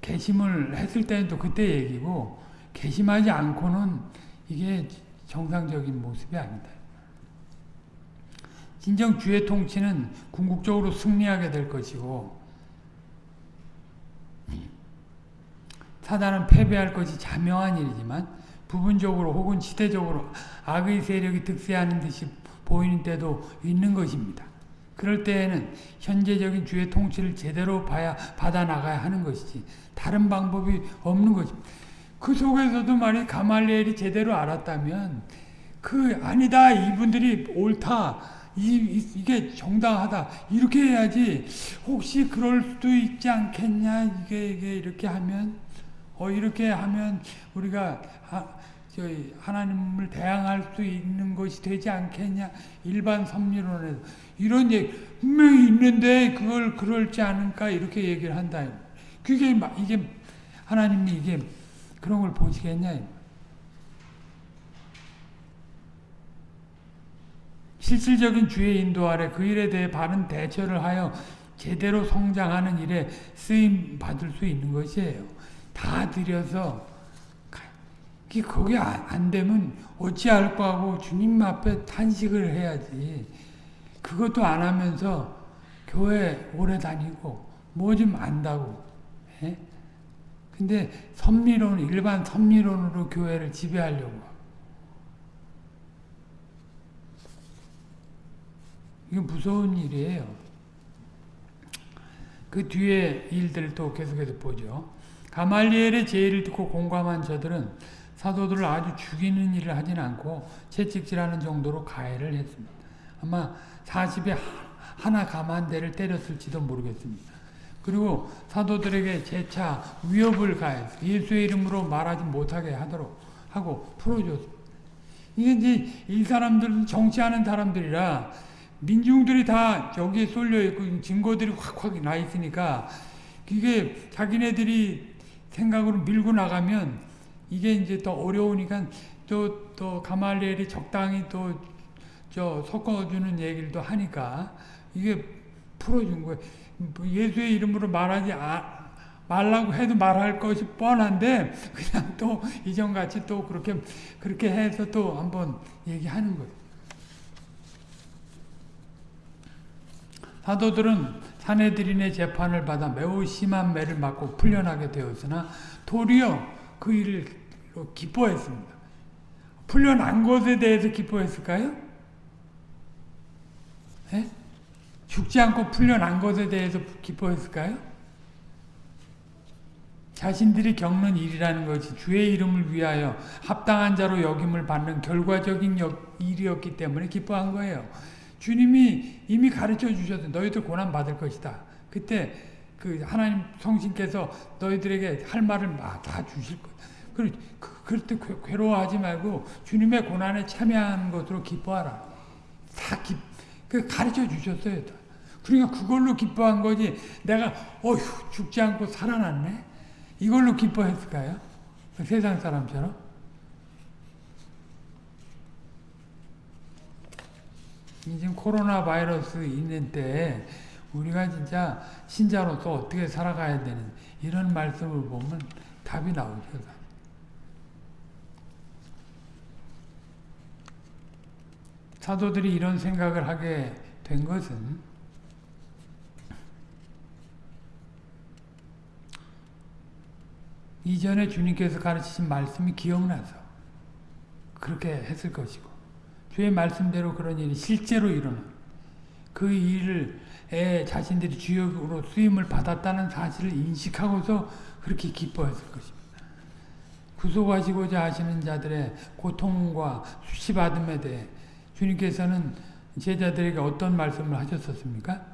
개심을 했을 또 그때 얘기고 개심하지 않고는 이게 정상적인 모습이 아니다. 진정 주의 통치는 궁극적으로 승리하게 될 것이고 사단은 패배할 것이 자명한 일이지만 부분적으로 혹은 시대적으로 악의 세력이 득세하는 듯이 보이는 때도 있는 것입니다. 그럴 때에는 현재적인 주의 통치를 제대로 봐야 받아 나가야 하는 것이지 다른 방법이 없는 것입니다. 그 속에서도 말이 가말리엘이 제대로 알았다면 그 아니다 이분들이 옳다 이, 게 정당하다 이렇게 해야지 혹시 그럴 수도 있지 않겠냐 이게, 이게 이렇게 하면 어 이렇게 하면 우리가 저희 하나님을 대항할 수 있는 것이 되지 않겠냐 일반 섭리론에서 이런 얘기 분명히 있는데 그걸 그럴지 않을까 이렇게 얘기를 한다. 그게 이게 하나님이 이게 그런 걸 보시겠냐? 실질적인 주의 인도 아래 그 일에 대해 바른 대처를 하여 제대로 성장하는 일에 쓰임 받을 수 있는 것이에요. 다 들여서 거기 안 되면 어찌할까 하고 주님 앞에 탄식을 해야지. 그것도 안 하면서 교회 오래 다니고 뭐 좀 안다고. 에? 예? 근데 섭리론, 일반 섭리론으로 교회를 지배하려고. 이게 무서운 일이에요. 그 뒤에 일들도 계속해서 보죠. 가말리엘의 제의를 듣고 공감한 저들은 사도들을 아주 죽이는 일을 하진 않고 채찍질하는 정도로 가해를 했습니다. 아마 40에 하나 감한대를 때렸을지도 모르겠습니다. 그리고 사도들에게 재차 위협을 가해서 예수의 이름으로 말하지 못하게 하도록 하고 풀어줬습니다. 이게 이제 이 사람들은 정치하는 사람들이라 민중들이 다 저기에 쏠려 있고 증거들이 확확 나 있으니까 이게 자기네들이 생각으로 밀고 나가면 이게 이제 더 어려우니까 또, 또 가말리엘이 적당히 또 저 섞어주는 얘기를 또 하니까 이게 풀어준 거예요. 예수의 이름으로 말하지 아, 말라고 해도 말할 것이 뻔한데 그냥 또 이전같이 또 그렇게 그렇게 해서 또 한번 얘기하는 거예요. 사도들은 사내들인의 재판을 받아 매우 심한 매를 맞고 풀려나게 되었으나 도리어 그 일을 기뻐했습니다. 풀려난 것에 대해서 기뻐했을까요? 예? 죽지 않고 풀려난 것에 대해서 기뻐했을까요? 자신들이 겪는 일이라는 것이 주의 이름을 위하여 합당한 자로 여김을 받는 결과적인 일이었기 때문에 기뻐한 거예요. 주님이 이미 가르쳐 주셔서 너희들 고난 받을 것이다. 그때 그 하나님 성신께서 너희들에게 할 말을 다 주실 것. 그, 그럴 때 괴로워하지 말고 주님의 고난에 참여하는 것으로 기뻐하라. 다 기, 그 가르쳐 주셨어요. 그러니까 그걸로 기뻐한 거지. 내가 어휴 죽지 않고 살아났네. 이걸로 기뻐했을까요? 그 세상 사람처럼? 지금 코로나 바이러스 있는 때 우리가 진짜 신자로서 어떻게 살아가야 되는 이런 말씀을 보면 답이 나오죠. 사도들이 이런 생각을 하게 된 것은 이전에 주님께서 가르치신 말씀이 기억나서 그렇게 했을 것이고 주의 말씀대로 그런 일이 실제로 일어난 그 일을 자신들이 주역으로 쓰임을 받았다는 사실을 인식하고서 그렇게 기뻐했을 것입니다. 구속하시고자 하시는 자들의 고통과 수치받음에 대해 주님께서는 제자들에게 어떤 말씀을 하셨었습니까?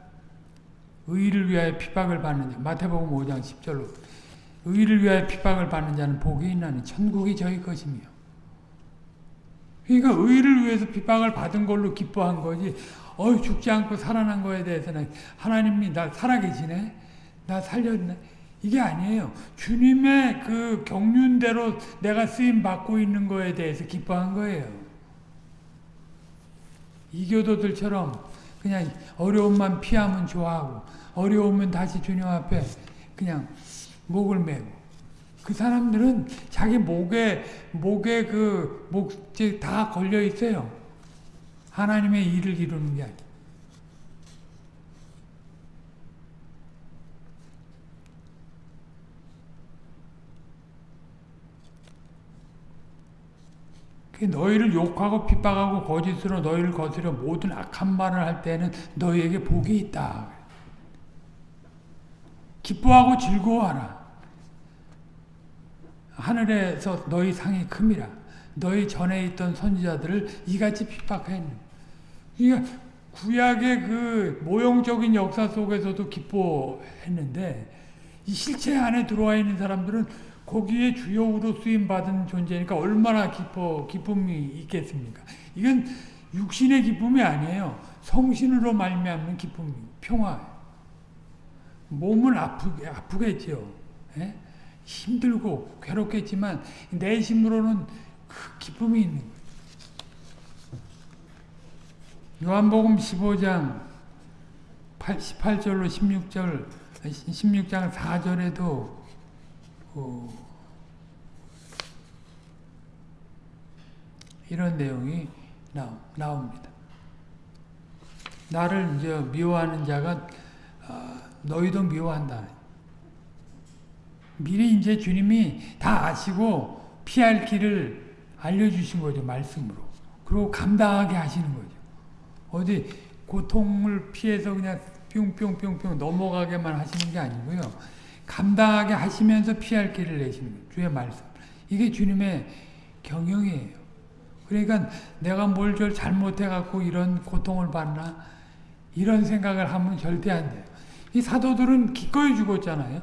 의를 위하여 핍박을 받는 자 마태복음 5장 10절로. 의를 위하여 핍박을 받는 자는 복이 있나니 천국이 저희 것이며. 그러니까 의를 위해서 핍박을 받은 걸로 기뻐한 거지. 어 죽지 않고 살아난 거에 대해서는 하나님이 나 살아계시네. 나 살렸네. 이게 아니에요. 주님의 그 경륜대로 내가 쓰임 받고 있는 거에 대해서 기뻐한 거예요 이교도들처럼 그냥 어려움만 피하면 좋아하고 어려우면 다시 주님 앞에 그냥 목을 메고 그 사람들은 자기 목에 목에 그 목재 다 걸려 있어요. 하나님의 일을 이루는 게 아니에 너희를 욕하고 핍박하고 거짓으로 너희를 거스려 모든 악한 말을 할 때는 너희에게 복이 있다. 기뻐하고 즐거워하라. 하늘에서 너희 상이 큼이라. 너희 전에 있던 선지자들을 이같이 핍박했는. 그러니까 구약의 그 모형적인 역사 속에서도 기뻐했는데 이 실체 안에 들어와 있는 사람들은 거기에 주역으로 쓰임 받은 존재니까 얼마나 기뻐 기쁨이 있겠습니까? 이건 육신의 기쁨이 아니에요. 성신으로 말미암는 기쁨, 평화. 몸은 아프게 아프겠죠. 예? 힘들고 괴롭겠지만 내심으로는 그 기쁨이 있는. 요한복음 15장 18절로 16절 16장 4절에도 어, 이런 내용이 나오, 나옵니다. 나를 이제 미워하는 자가 어, 너희도 미워한다. 미리 이제 주님이 다 아시고 피할 길을 알려주신 거죠. 말씀으로. 그리고 감당하게 하시는 거죠. 어디 고통을 피해서 그냥 뿅뿅뿅뿅 넘어가게만 하시는 게 아니고요. 감당하게 하시면서 피할 길을 내시는 거예요. 주의 말씀. 이게 주님의 경영이에요. 그러니까 내가 뭘좀 잘못해갖고 이런 고통을 받나 이런 생각을 하면 절대 안 돼요. 이 사도들은 기꺼이 죽었잖아요.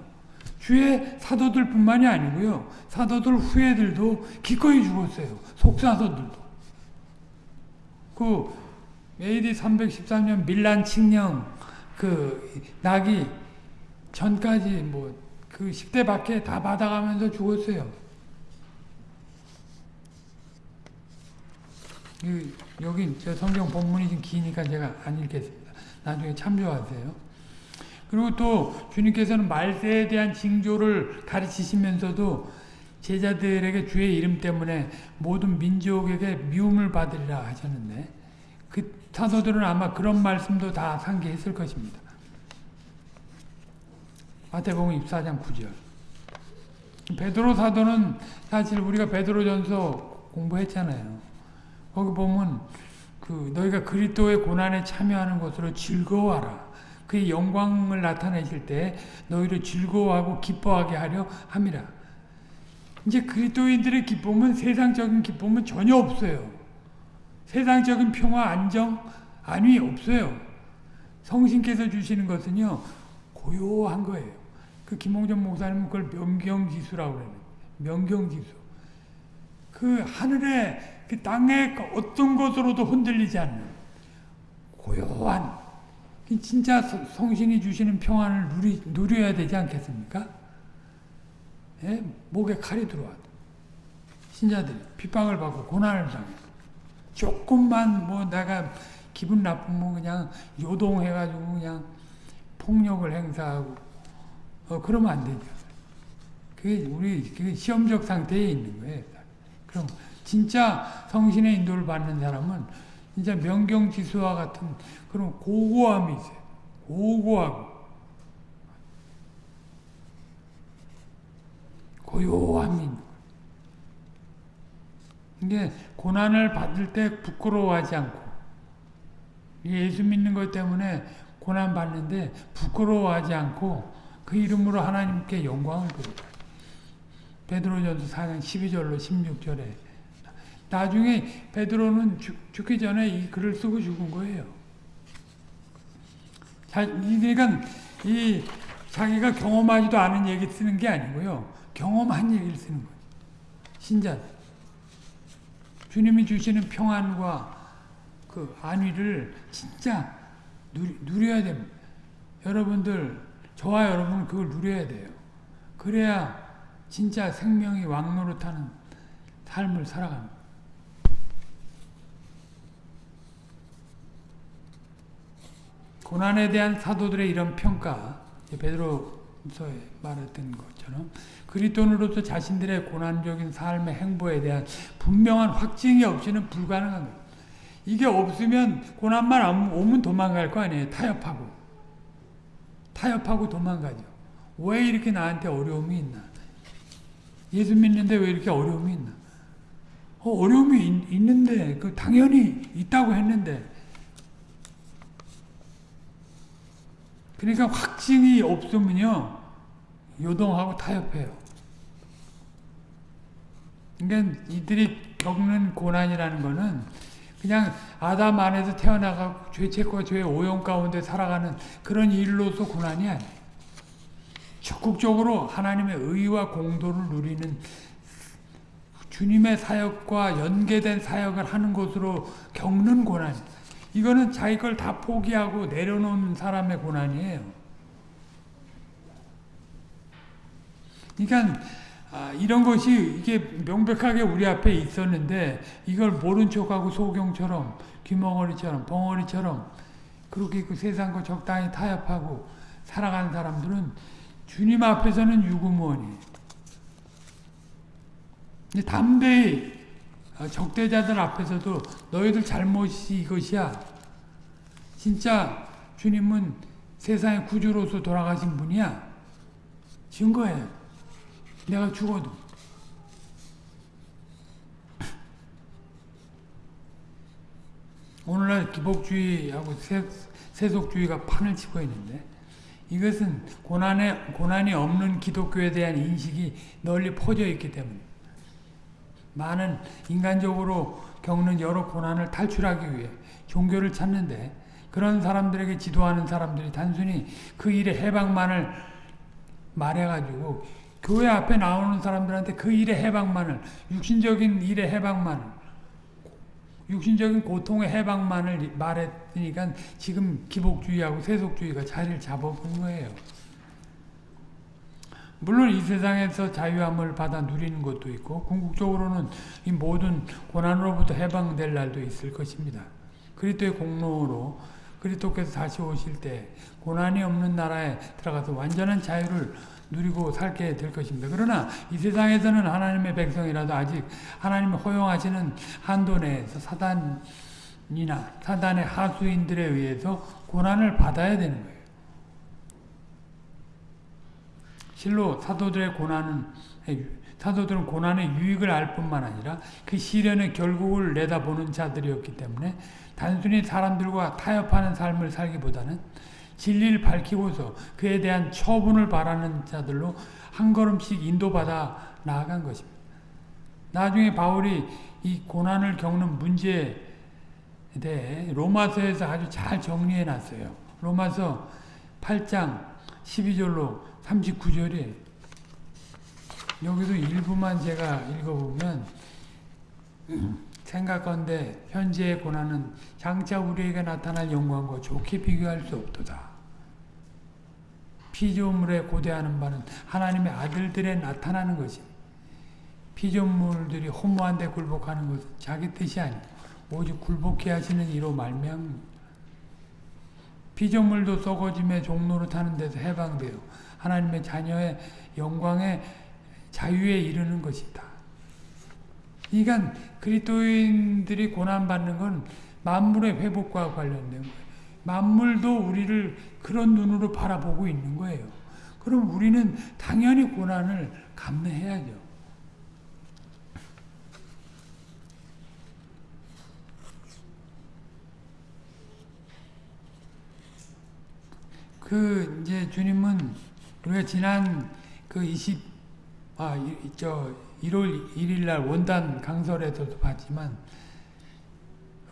주의 사도들 뿐만이 아니고요. 사도들 후예들도 기꺼이 죽었어요. 속사도들도. 그 AD 313년 밀란 칙령 그 낙이 전까지 뭐 그 10대 밖에 다 받아가면서 죽었어요. 여기 저 성경 본문이 좀 기니까 제가 안 읽겠습니다. 나중에 참조하세요. 그리고 또 주님께서는 말세에 대한 징조를 가르치시면서도 제자들에게 주의 이름 때문에 모든 민족에게 미움을 받으리라 하셨는데 그 사도들은 아마 그런 말씀도 다 상기했을 것입니다. 마태복음 24장 9절. 베드로 사도는 사실 우리가 베드로전서 공부했잖아요. 거기 보면 그 너희가 그리스도의 고난에 참여하는 것으로 즐거워하라. 그의 영광을 나타내실 때 너희를 즐거워하고 기뻐하게 하려 함이라. 이제 그리스도인들의 기쁨은 세상적인 기쁨은 전혀 없어요. 세상적인 평화, 안정, 안위 없어요. 성신께서 주시는 것은요 고요한 거예요. 그 김홍전 목사님은 그걸 명경지수라고 그래요. 명경지수. 그 하늘에 그 땅의 어떤 것으로도 흔들리지 않는 고요한 진짜 성신이 주시는 평안을 누리, 누려야 되지 않겠습니까? 예? 목에 칼이 들어와도 신자들이 핍박을 받고 고난을 당해 조금만 뭐 내가 기분 나쁘면 그냥 요동해가지고 그냥 폭력을 행사하고 어, 그러면 안 되죠. 그게 우리 그게 시험적 상태에 있는 거예요. 그럼 진짜 성신의 인도를 받는 사람은 진짜 명경지수와 같은 그런 고고함이 있어요. 고고하고 고요함이 있는 거예요. 이게 고난을 받을 때 부끄러워하지 않고 예수 믿는 것 때문에 고난 받는데 부끄러워하지 않고 그 이름으로 하나님께 영광을 돌립니다. 베드로전서 4장 12절로 16절에 나중에 베드로는 죽, 기 전에 이 글을 쓰고 죽은 거예요. 자, 그러니까 이 자기가 경험하지도 않은 얘기 쓰는 게 아니고요. 경험한 얘기를 쓰는 거예요. 신자 주님이 주시는 평안과 그 안위를 진짜 누려야 됩니다. 여러분들, 저와 여러분 그걸 누려야 돼요. 그래야 진짜 생명이 왕노릇하는 삶을 살아갑니다. 고난에 대한 사도들의 이런 평가, 베드로서에 말했던 것처럼 그리스도인으로서 자신들의 고난적인 삶의 행보에 대한 분명한 확증이 없이는 불가능한 거예요. 이게 없으면 고난만 오면 도망갈 거 아니에요. 타협하고. 타협하고 도망가죠. 왜 이렇게 나한테 어려움이 있나? 예수 믿는데 왜 이렇게 어려움이 있나? 어, 려움이 있, 는데 그 당연히 있다고 했는데 그러니까 확증이 없으면요 요동하고 타협해요. 그러니까 이들이 겪는 고난이라는 거는 그냥 아담 안에서 태어나가 죄책과 죄의 오염 가운데 살아가는 그런 일로서 고난이 아니에요. 적극적으로 하나님의 의와 공도를 누리는 주님의 사역과 연계된 사역을 하는 것으로 겪는 고난. 이거는 자기 걸 다 포기하고 내려놓는 사람의 고난이에요. 그러니까 아, 이런 것이 이게 명백하게 우리 앞에 있었는데 이걸 모른 척하고 소경처럼 귀멍어리처럼 벙어리처럼 그렇게 그 세상과 적당히 타협하고 살아가는 사람들은 주님 앞에서는 유구무원이에요. 담대히 어, 적대자들 앞에서도 너희들 잘못이 이것이야. 진짜 주님은 세상의 구주로서 돌아가신 분이야. 증거예요. 내가 죽어도. 오늘날 기복주의하고 세, 속주의가 판을 치고 있는데 이것은 고난에, 고난이 없는 기독교에 대한 인식이 널리 퍼져 있기 때문에 많은 인간적으로 겪는 여러 고난을 탈출하기 위해 종교를 찾는데 그런 사람들에게 지도하는 사람들이 단순히 그 일의 해방만을 말해가지고 교회 앞에 나오는 사람들한테 그 일의 해방만을 육신적인 일의 해방만을 육신적인 고통의 해방만을 말했으니까 지금 기복주의하고 세속주의가 자리를 잡아본 거예요. 물론 이 세상에서 자유함을 받아 누리는 것도 있고 궁극적으로는 이 모든 고난으로부터 해방될 날도 있을 것입니다. 그리스도의 공로로 그리스도께서 다시 오실 때 고난이 없는 나라에 들어가서 완전한 자유를 누리고 살게 될 것입니다. 그러나 이 세상에서는 하나님의 백성이라도 아직 하나님이 허용하시는 한도 내에서 사단이나 사단의 하수인들에 의해서 고난을 받아야 되는 거예요. 실로 사도들의 고난은 사도들은 고난의 유익을 알 뿐만 아니라 그 시련의 결국을 내다보는 자들이었기 때문에 단순히 사람들과 타협하는 삶을 살기보다는 진리를 밝히고서 그에 대한 처분을 바라는 자들로 한 걸음씩 인도받아 나아간 것입니다. 나중에 바울이 이 고난을 겪는 문제에 대해 로마서에서 아주 잘 정리해 놨어요. 로마서 8장 12절로 39절에 여기도 일부만 제가 읽어보면 생각건대 현재의 고난은 장차 우리에게 나타날 영광과 좋게 비교할 수 없도다. 피조물에 고대하는 바는 하나님의 아들들에 나타나는 것이 피조물들이 허무한 데 굴복하는 것은 자기 뜻이 아니고 오직 굴복해 하시는 이로 말미암 피조물도 썩어짐의 종로로 타는 데서 해방되어 하나님의 자녀의 영광의 자유에 이르는 것이다. 그러니까 그리스도인들이 고난받는 건 만물의 회복과 관련된 거예요. 만물도 우리를 그런 눈으로 바라보고 있는 거예요. 그럼 우리는 당연히 고난을 감내해야죠. 그 이제 주님은 우리가 지난 그 20, 아, 이, 저 1월 1일 날 원단 강설에서도 봤지만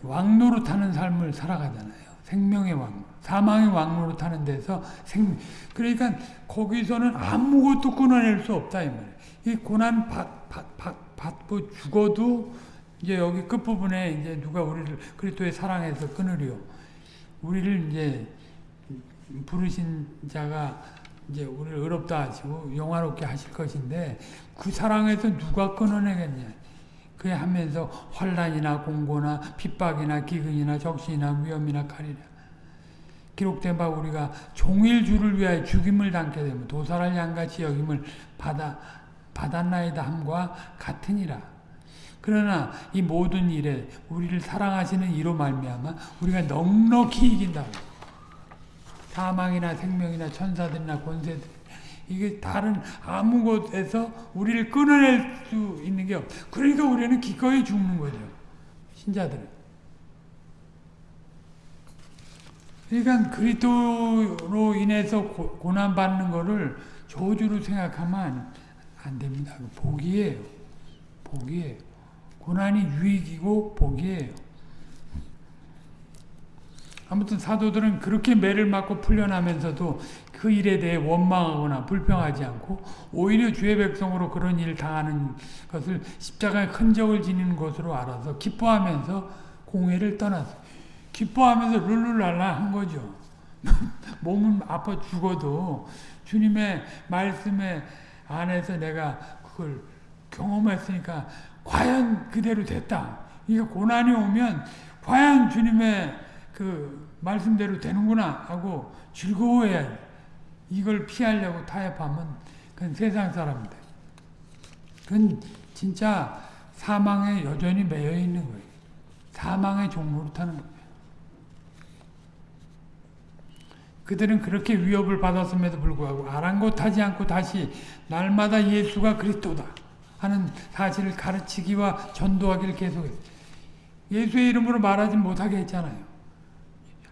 왕노로 타는 삶을 살아가잖아요. 생명의 왕, 사망의 왕노로 타는 데서 생, 그러니까 거기서는 아무것도 끊어낼 수 없다 이 말이에요. 이 고난 받, 받, 받, 받고 죽어도 이제 여기 끝 부분에 이제 누가 우리를 그리스도의 사랑해서 끊으려 우리를 이제 부르신 자가 이제 우리를 의롭다 하시고 영화롭게 하실 것인데 그 사랑에서 누가 끊어내겠냐. 그래 하면서 환란이나 공고나 핍박이나 기근이나 적신이나 위험이나 칼이라 기록된 바 우리가 종일 주를 위하여 죽임을 당게 되면 도살할 양같이 여김을 받아 받았나이다 함과 같으니라. 그러나 이 모든 일에 우리를 사랑하시는 이로 말미암아 우리가 넉넉히 이긴다. 사망이나 생명이나 천사들이나 권세들 이게 다른 아무 곳에서 우리를 끊어낼 수 있는 게 없. 그러니까 우리는 기꺼이 죽는 거죠. 신자들은. 그러니까 그리스도로 인해서 고, 난 받는 거를 저주로 생각하면 안, 안 됩니다. 복이에요. 복이에요. 고난이 유익이고 복이에요. 아무튼 사도들은 그렇게 매를 맞고 풀려나면서도 그 일에 대해 원망하거나 불평하지 않고 오히려 주의 백성으로 그런 일을 당하는 것을 십자가의 흔적을 지니는 것으로 알아서 기뻐하면서 공회를 떠났어요. 기뻐하면서 룰루랄라 한 거죠. (laughs) 몸은 아파 죽어도 주님의 말씀에 안에서 내가 그걸 경험했으니까 과연 그대로 됐다. 이게 고난이 오면 과연 주님의 그 말씀대로 되는구나 하고 즐거워해야 이걸 피하려고 타협하면 그건 세상 사람들. 그건 진짜 사망에 여전히 매여 있는 거예요. 사망의 종로로 타는. 그들은 그렇게 위협을 받았음에도 불구하고 아랑곳하지 않고 다시 날마다 예수가 그리스도다 하는 사실을 가르치기와 전도하기를 계속했어요. 예수의 이름으로 말하지 못하게 했잖아요.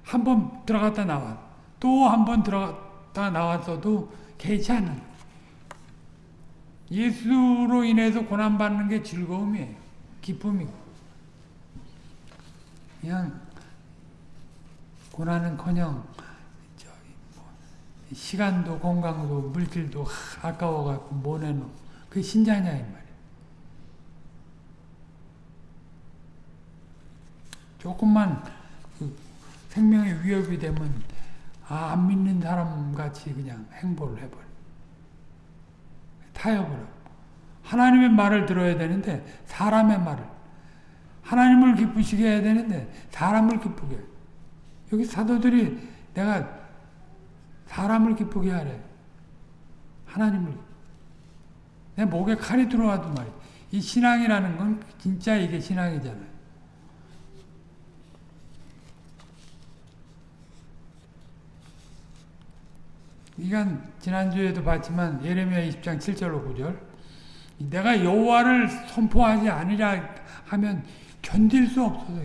한 번 들어갔다 나와. 또 한 번 들어갔다 나왔어도 않는 예수로 인해서 고난받는 게 즐거움이에요. 기쁨이고. 그냥 고난은커녕 뭐 시간도 건강도 물질도 아까워갖고 못 내놓 그 신자냐 이 말이에요. 조금만 생명의 위협이 되면 아, 안 믿는 사람 같이 그냥 행보를 해버려. 타협을. 하나님의 말을 들어야 되는데 사람의 말을. 하나님을 기쁘시게 해야 되는데 사람을 기쁘게 해. 여기 사도들이 내가 사람을 기쁘게 하래. 하나님을. 내 목에 칼이 들어와도 말이야. 이 신앙이라는 건 진짜 이게 신앙이잖아요. 이건 지난주에도 봤지만 예레미야 20장 7절로 9절 내가 여호와를 선포하지 않으랴 하면 견딜 수 없어서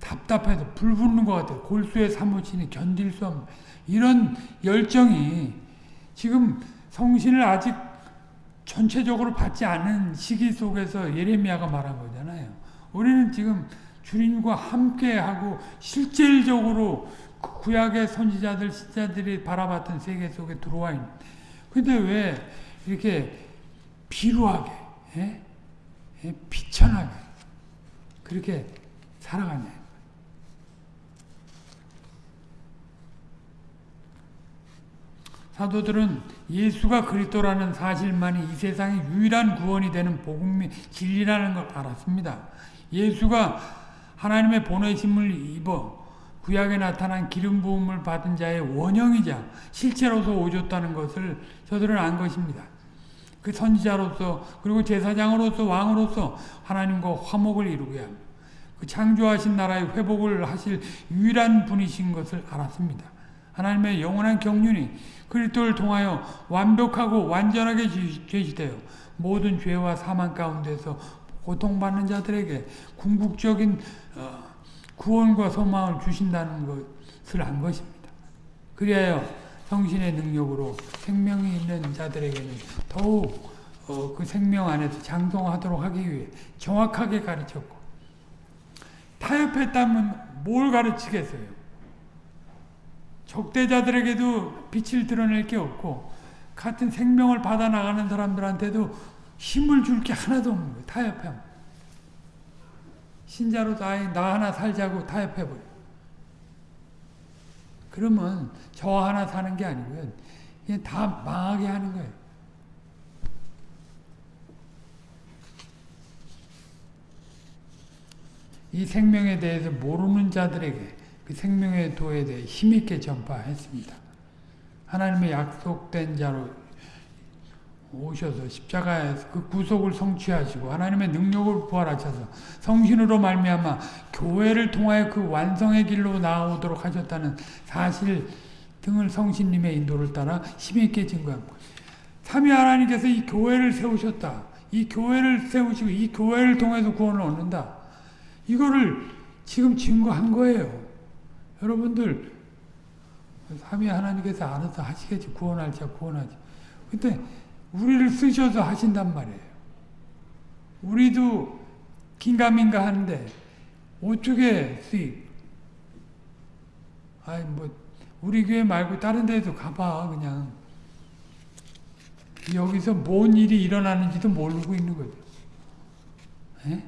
답답해서 불 붙는 것 같아요. 골수에 사무치니 견딜 수 없는 이런 열정이 지금 성신을 아직 전체적으로 받지 않은 시기 속에서 예레미야가 말한 거잖아요. 우리는 지금 주님과 함께하고 실질적으로 그 구약의 선지자들, 신자들이 바라봤던 세계 속에 들어와 있는. 근데 왜 이렇게 비루하게, 예? 예? 비천하게 그렇게 살아가냐. 사도들은 예수가 그리스도라는 사실만이 이 세상의 유일한 구원이 되는 복음이 진리라는 걸 알았습니다. 예수가 하나님의 보내심을 입어 구약에 나타난 기름 부음을 받은 자의 원형이자 실체로서 오셨다는 것을 저들은 안 것입니다. 그 선지자로서 그리고 제사장으로서 왕으로서 하나님과 화목을 이루게 합니다. 그 창조하신 나라의 회복을 하실 유일한 분이신 것을 알았습니다. 하나님의 영원한 경륜이 그리스도를 통하여 완벽하고 완전하게 제시되어 모든 죄와 사망 가운데서 고통받는 자들에게 궁극적인 어, 구원과 소망을 주신다는 것을 안 것입니다. 그리하여 성신의 능력으로 생명이 있는 자들에게는 더욱 어, 그 생명 안에서 장성하도록 하기 위해 정확하게 가르쳤고 타협했다면 뭘 가르치겠어요? 적대자들에게도 빛을 드러낼 게 없고 같은 생명을 받아 나가는 사람들한테도 힘을 줄 게 하나도 없는 거예요. 타협함. 신자로 나, 나 하나 살자고 타협해버려. 그러면 저 하나 사는 게 아니고요. 그냥 다 망하게 하는 거예요. 이 생명에 대해서 모르는 자들에게 그 생명의 도에 대해 힘있게 전파했습니다. 하나님의 약속된 자로 오셔서 십자가에서 그 구속을 성취하시고 하나님의 능력을 부활하셔서 성신으로 말미암아 교회를 통하여 그 완성의 길로 나아오도록 하셨다는 사실 등을 성신님의 인도를 따라 힘있게 증거합니다. 삼위 하나님께서 이 교회를 세우셨다. 이 교회를 세우시고 이 교회를 통해서 구원을 얻는다. 이거를 지금 증거한 거예요. 여러분들 삼위 하나님께서 알아서 하시겠지 구원할 자 구원하지. 근데 우리를 쓰셔서 하신단 말이에요. 우리도 긴가민가 하는데 어떻게 쓰이? 아이 뭐 우리 교회 말고 다른 데도 가봐 그냥 여기서 뭔 일이 일어나는지도 모르고 있는 거죠. 에?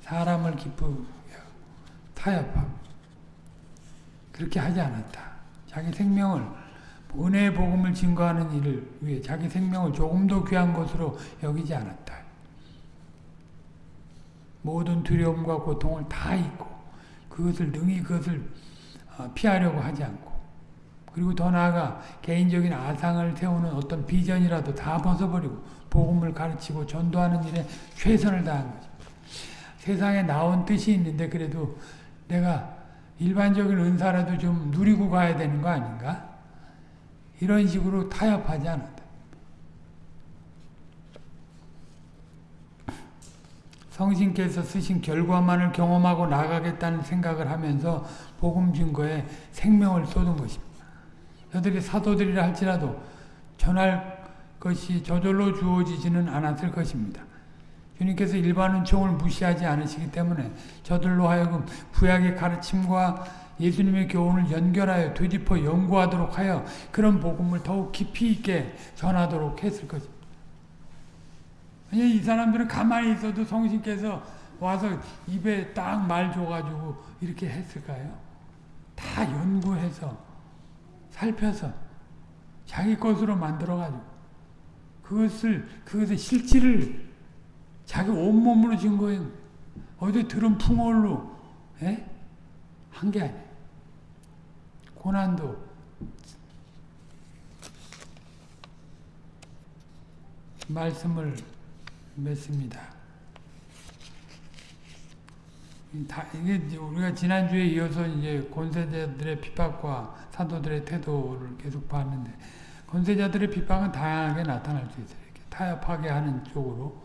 사람을 기쁘게 타협하고 그렇게 하지 않았다. 자기 생명을 은혜의 복음을 증거하는 일을 위해 자기 생명을 조금 더 귀한 것으로 여기지 않았다. 모든 두려움과 고통을 다 잊고 그것을 능히 그것을 어, 피하려고 하지 않고 그리고 더 나아가 개인적인 아상을 세우는 어떤 비전이라도 다 벗어버리고 복음을 가르치고 전도하는 일에 최선을 다한 거죠. 세상에 나온 뜻이 있는데 그래도 내가 일반적인 은사라도 좀 누리고 가야 되는 거 아닌가? 이런 식으로 타협하지 않았다. 성신께서 쓰신 결과만을 경험하고 나가겠다는 생각을 하면서 복음 증거에 생명을 쏟은 것입니다. 저들이 사도들이라 할지라도 전할 것이 저절로 주어지지는 않았을 것입니다. 주님께서 일반 은총을 무시하지 않으시기 때문에 저들로 하여금 구약의 가르침과 예수님의 교훈을 연결하여 되짚어 연구하도록 하여 그런 복음을 더욱 깊이 있게 전하도록 했을 것입니다. 이 사람들은 가만히 있어도 성신께서 와서 입에 딱 말 줘가지고 이렇게 했을까요? 다 연구해서 살펴서 자기 것으로 만들어가지고 그것을 그것의 실질을 자기 온몸으로 증거해. 어디 들은 풍월로 한 게 아니야. 고난도 말씀을 맺습니다. 다 이게 우리가 지난주에 이어서 이제 권세자들의 핍박과 사도들의 태도를 계속 봤는데 권세자들의 핍박은 다양하게 나타날 수 있어요. 타협하게 하는 쪽으로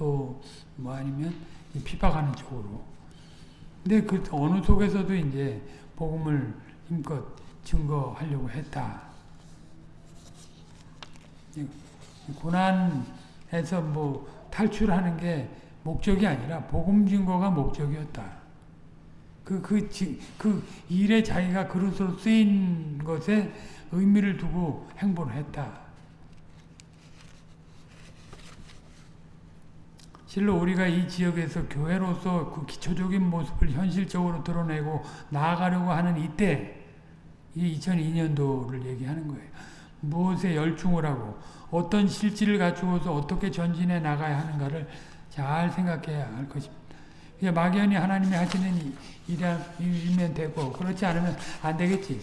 또 뭐 아니면 이 핍박하는 쪽으로. 근데 그 어느 속에서도 이제 복음을 힘껏 증거하려고 했다. 이 고난에서 뭐 탈출하는 게 목적이 아니라 복음 증거가 목적이었다. 그, 그, 지- 그 일에 자기가 그릇으로 쓰인 것에 의미를 두고 행보를 했다. 실로 우리가 이 지역에서 교회로서 그 기초적인 모습을 현실적으로 드러내고 나아가려고 하는 이때, 이 2002년도를 얘기하는 거예요. 무엇에 열중을 하고 어떤 실질을 갖추어서 어떻게 전진해 나가야 하는가를 잘 생각해야 할 것입니다. 막연히 하나님이 하시는 일이면 되고 그렇지 않으면 안 되겠지.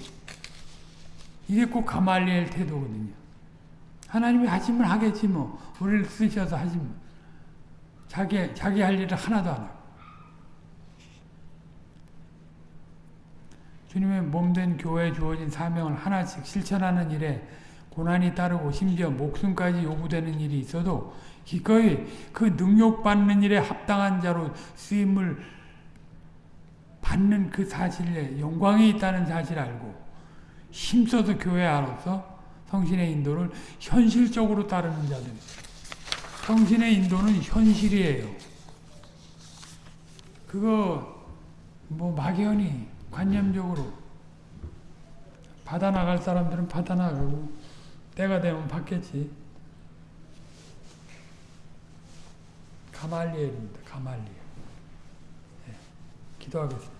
이게 꼭 가말리엘 태도거든요. 하나님이 하시면 하겠지 뭐. 우리를 쓰셔서 하시면. 자기, 자기 할 일을 하나도 안 하고. 주님의 몸된 교회에 주어진 사명을 하나씩 실천하는 일에 고난이 따르고 심지어 목숨까지 요구되는 일이 있어도 기꺼이 그 능욕받는 일에 합당한 자로 쓰임을 받는 그 사실에 영광이 있다는 사실을 알고 힘써서 교회 안에서 성신의 인도를 현실적으로 따르는 자들. 성신의 인도는 현실이에요. 그거 뭐 막연히 관념적으로 받아 나갈 사람들은 받아 나가고 때가 되면 받겠지. 가말리엘입니다. 가말리엘. 예, 기도하겠습니다.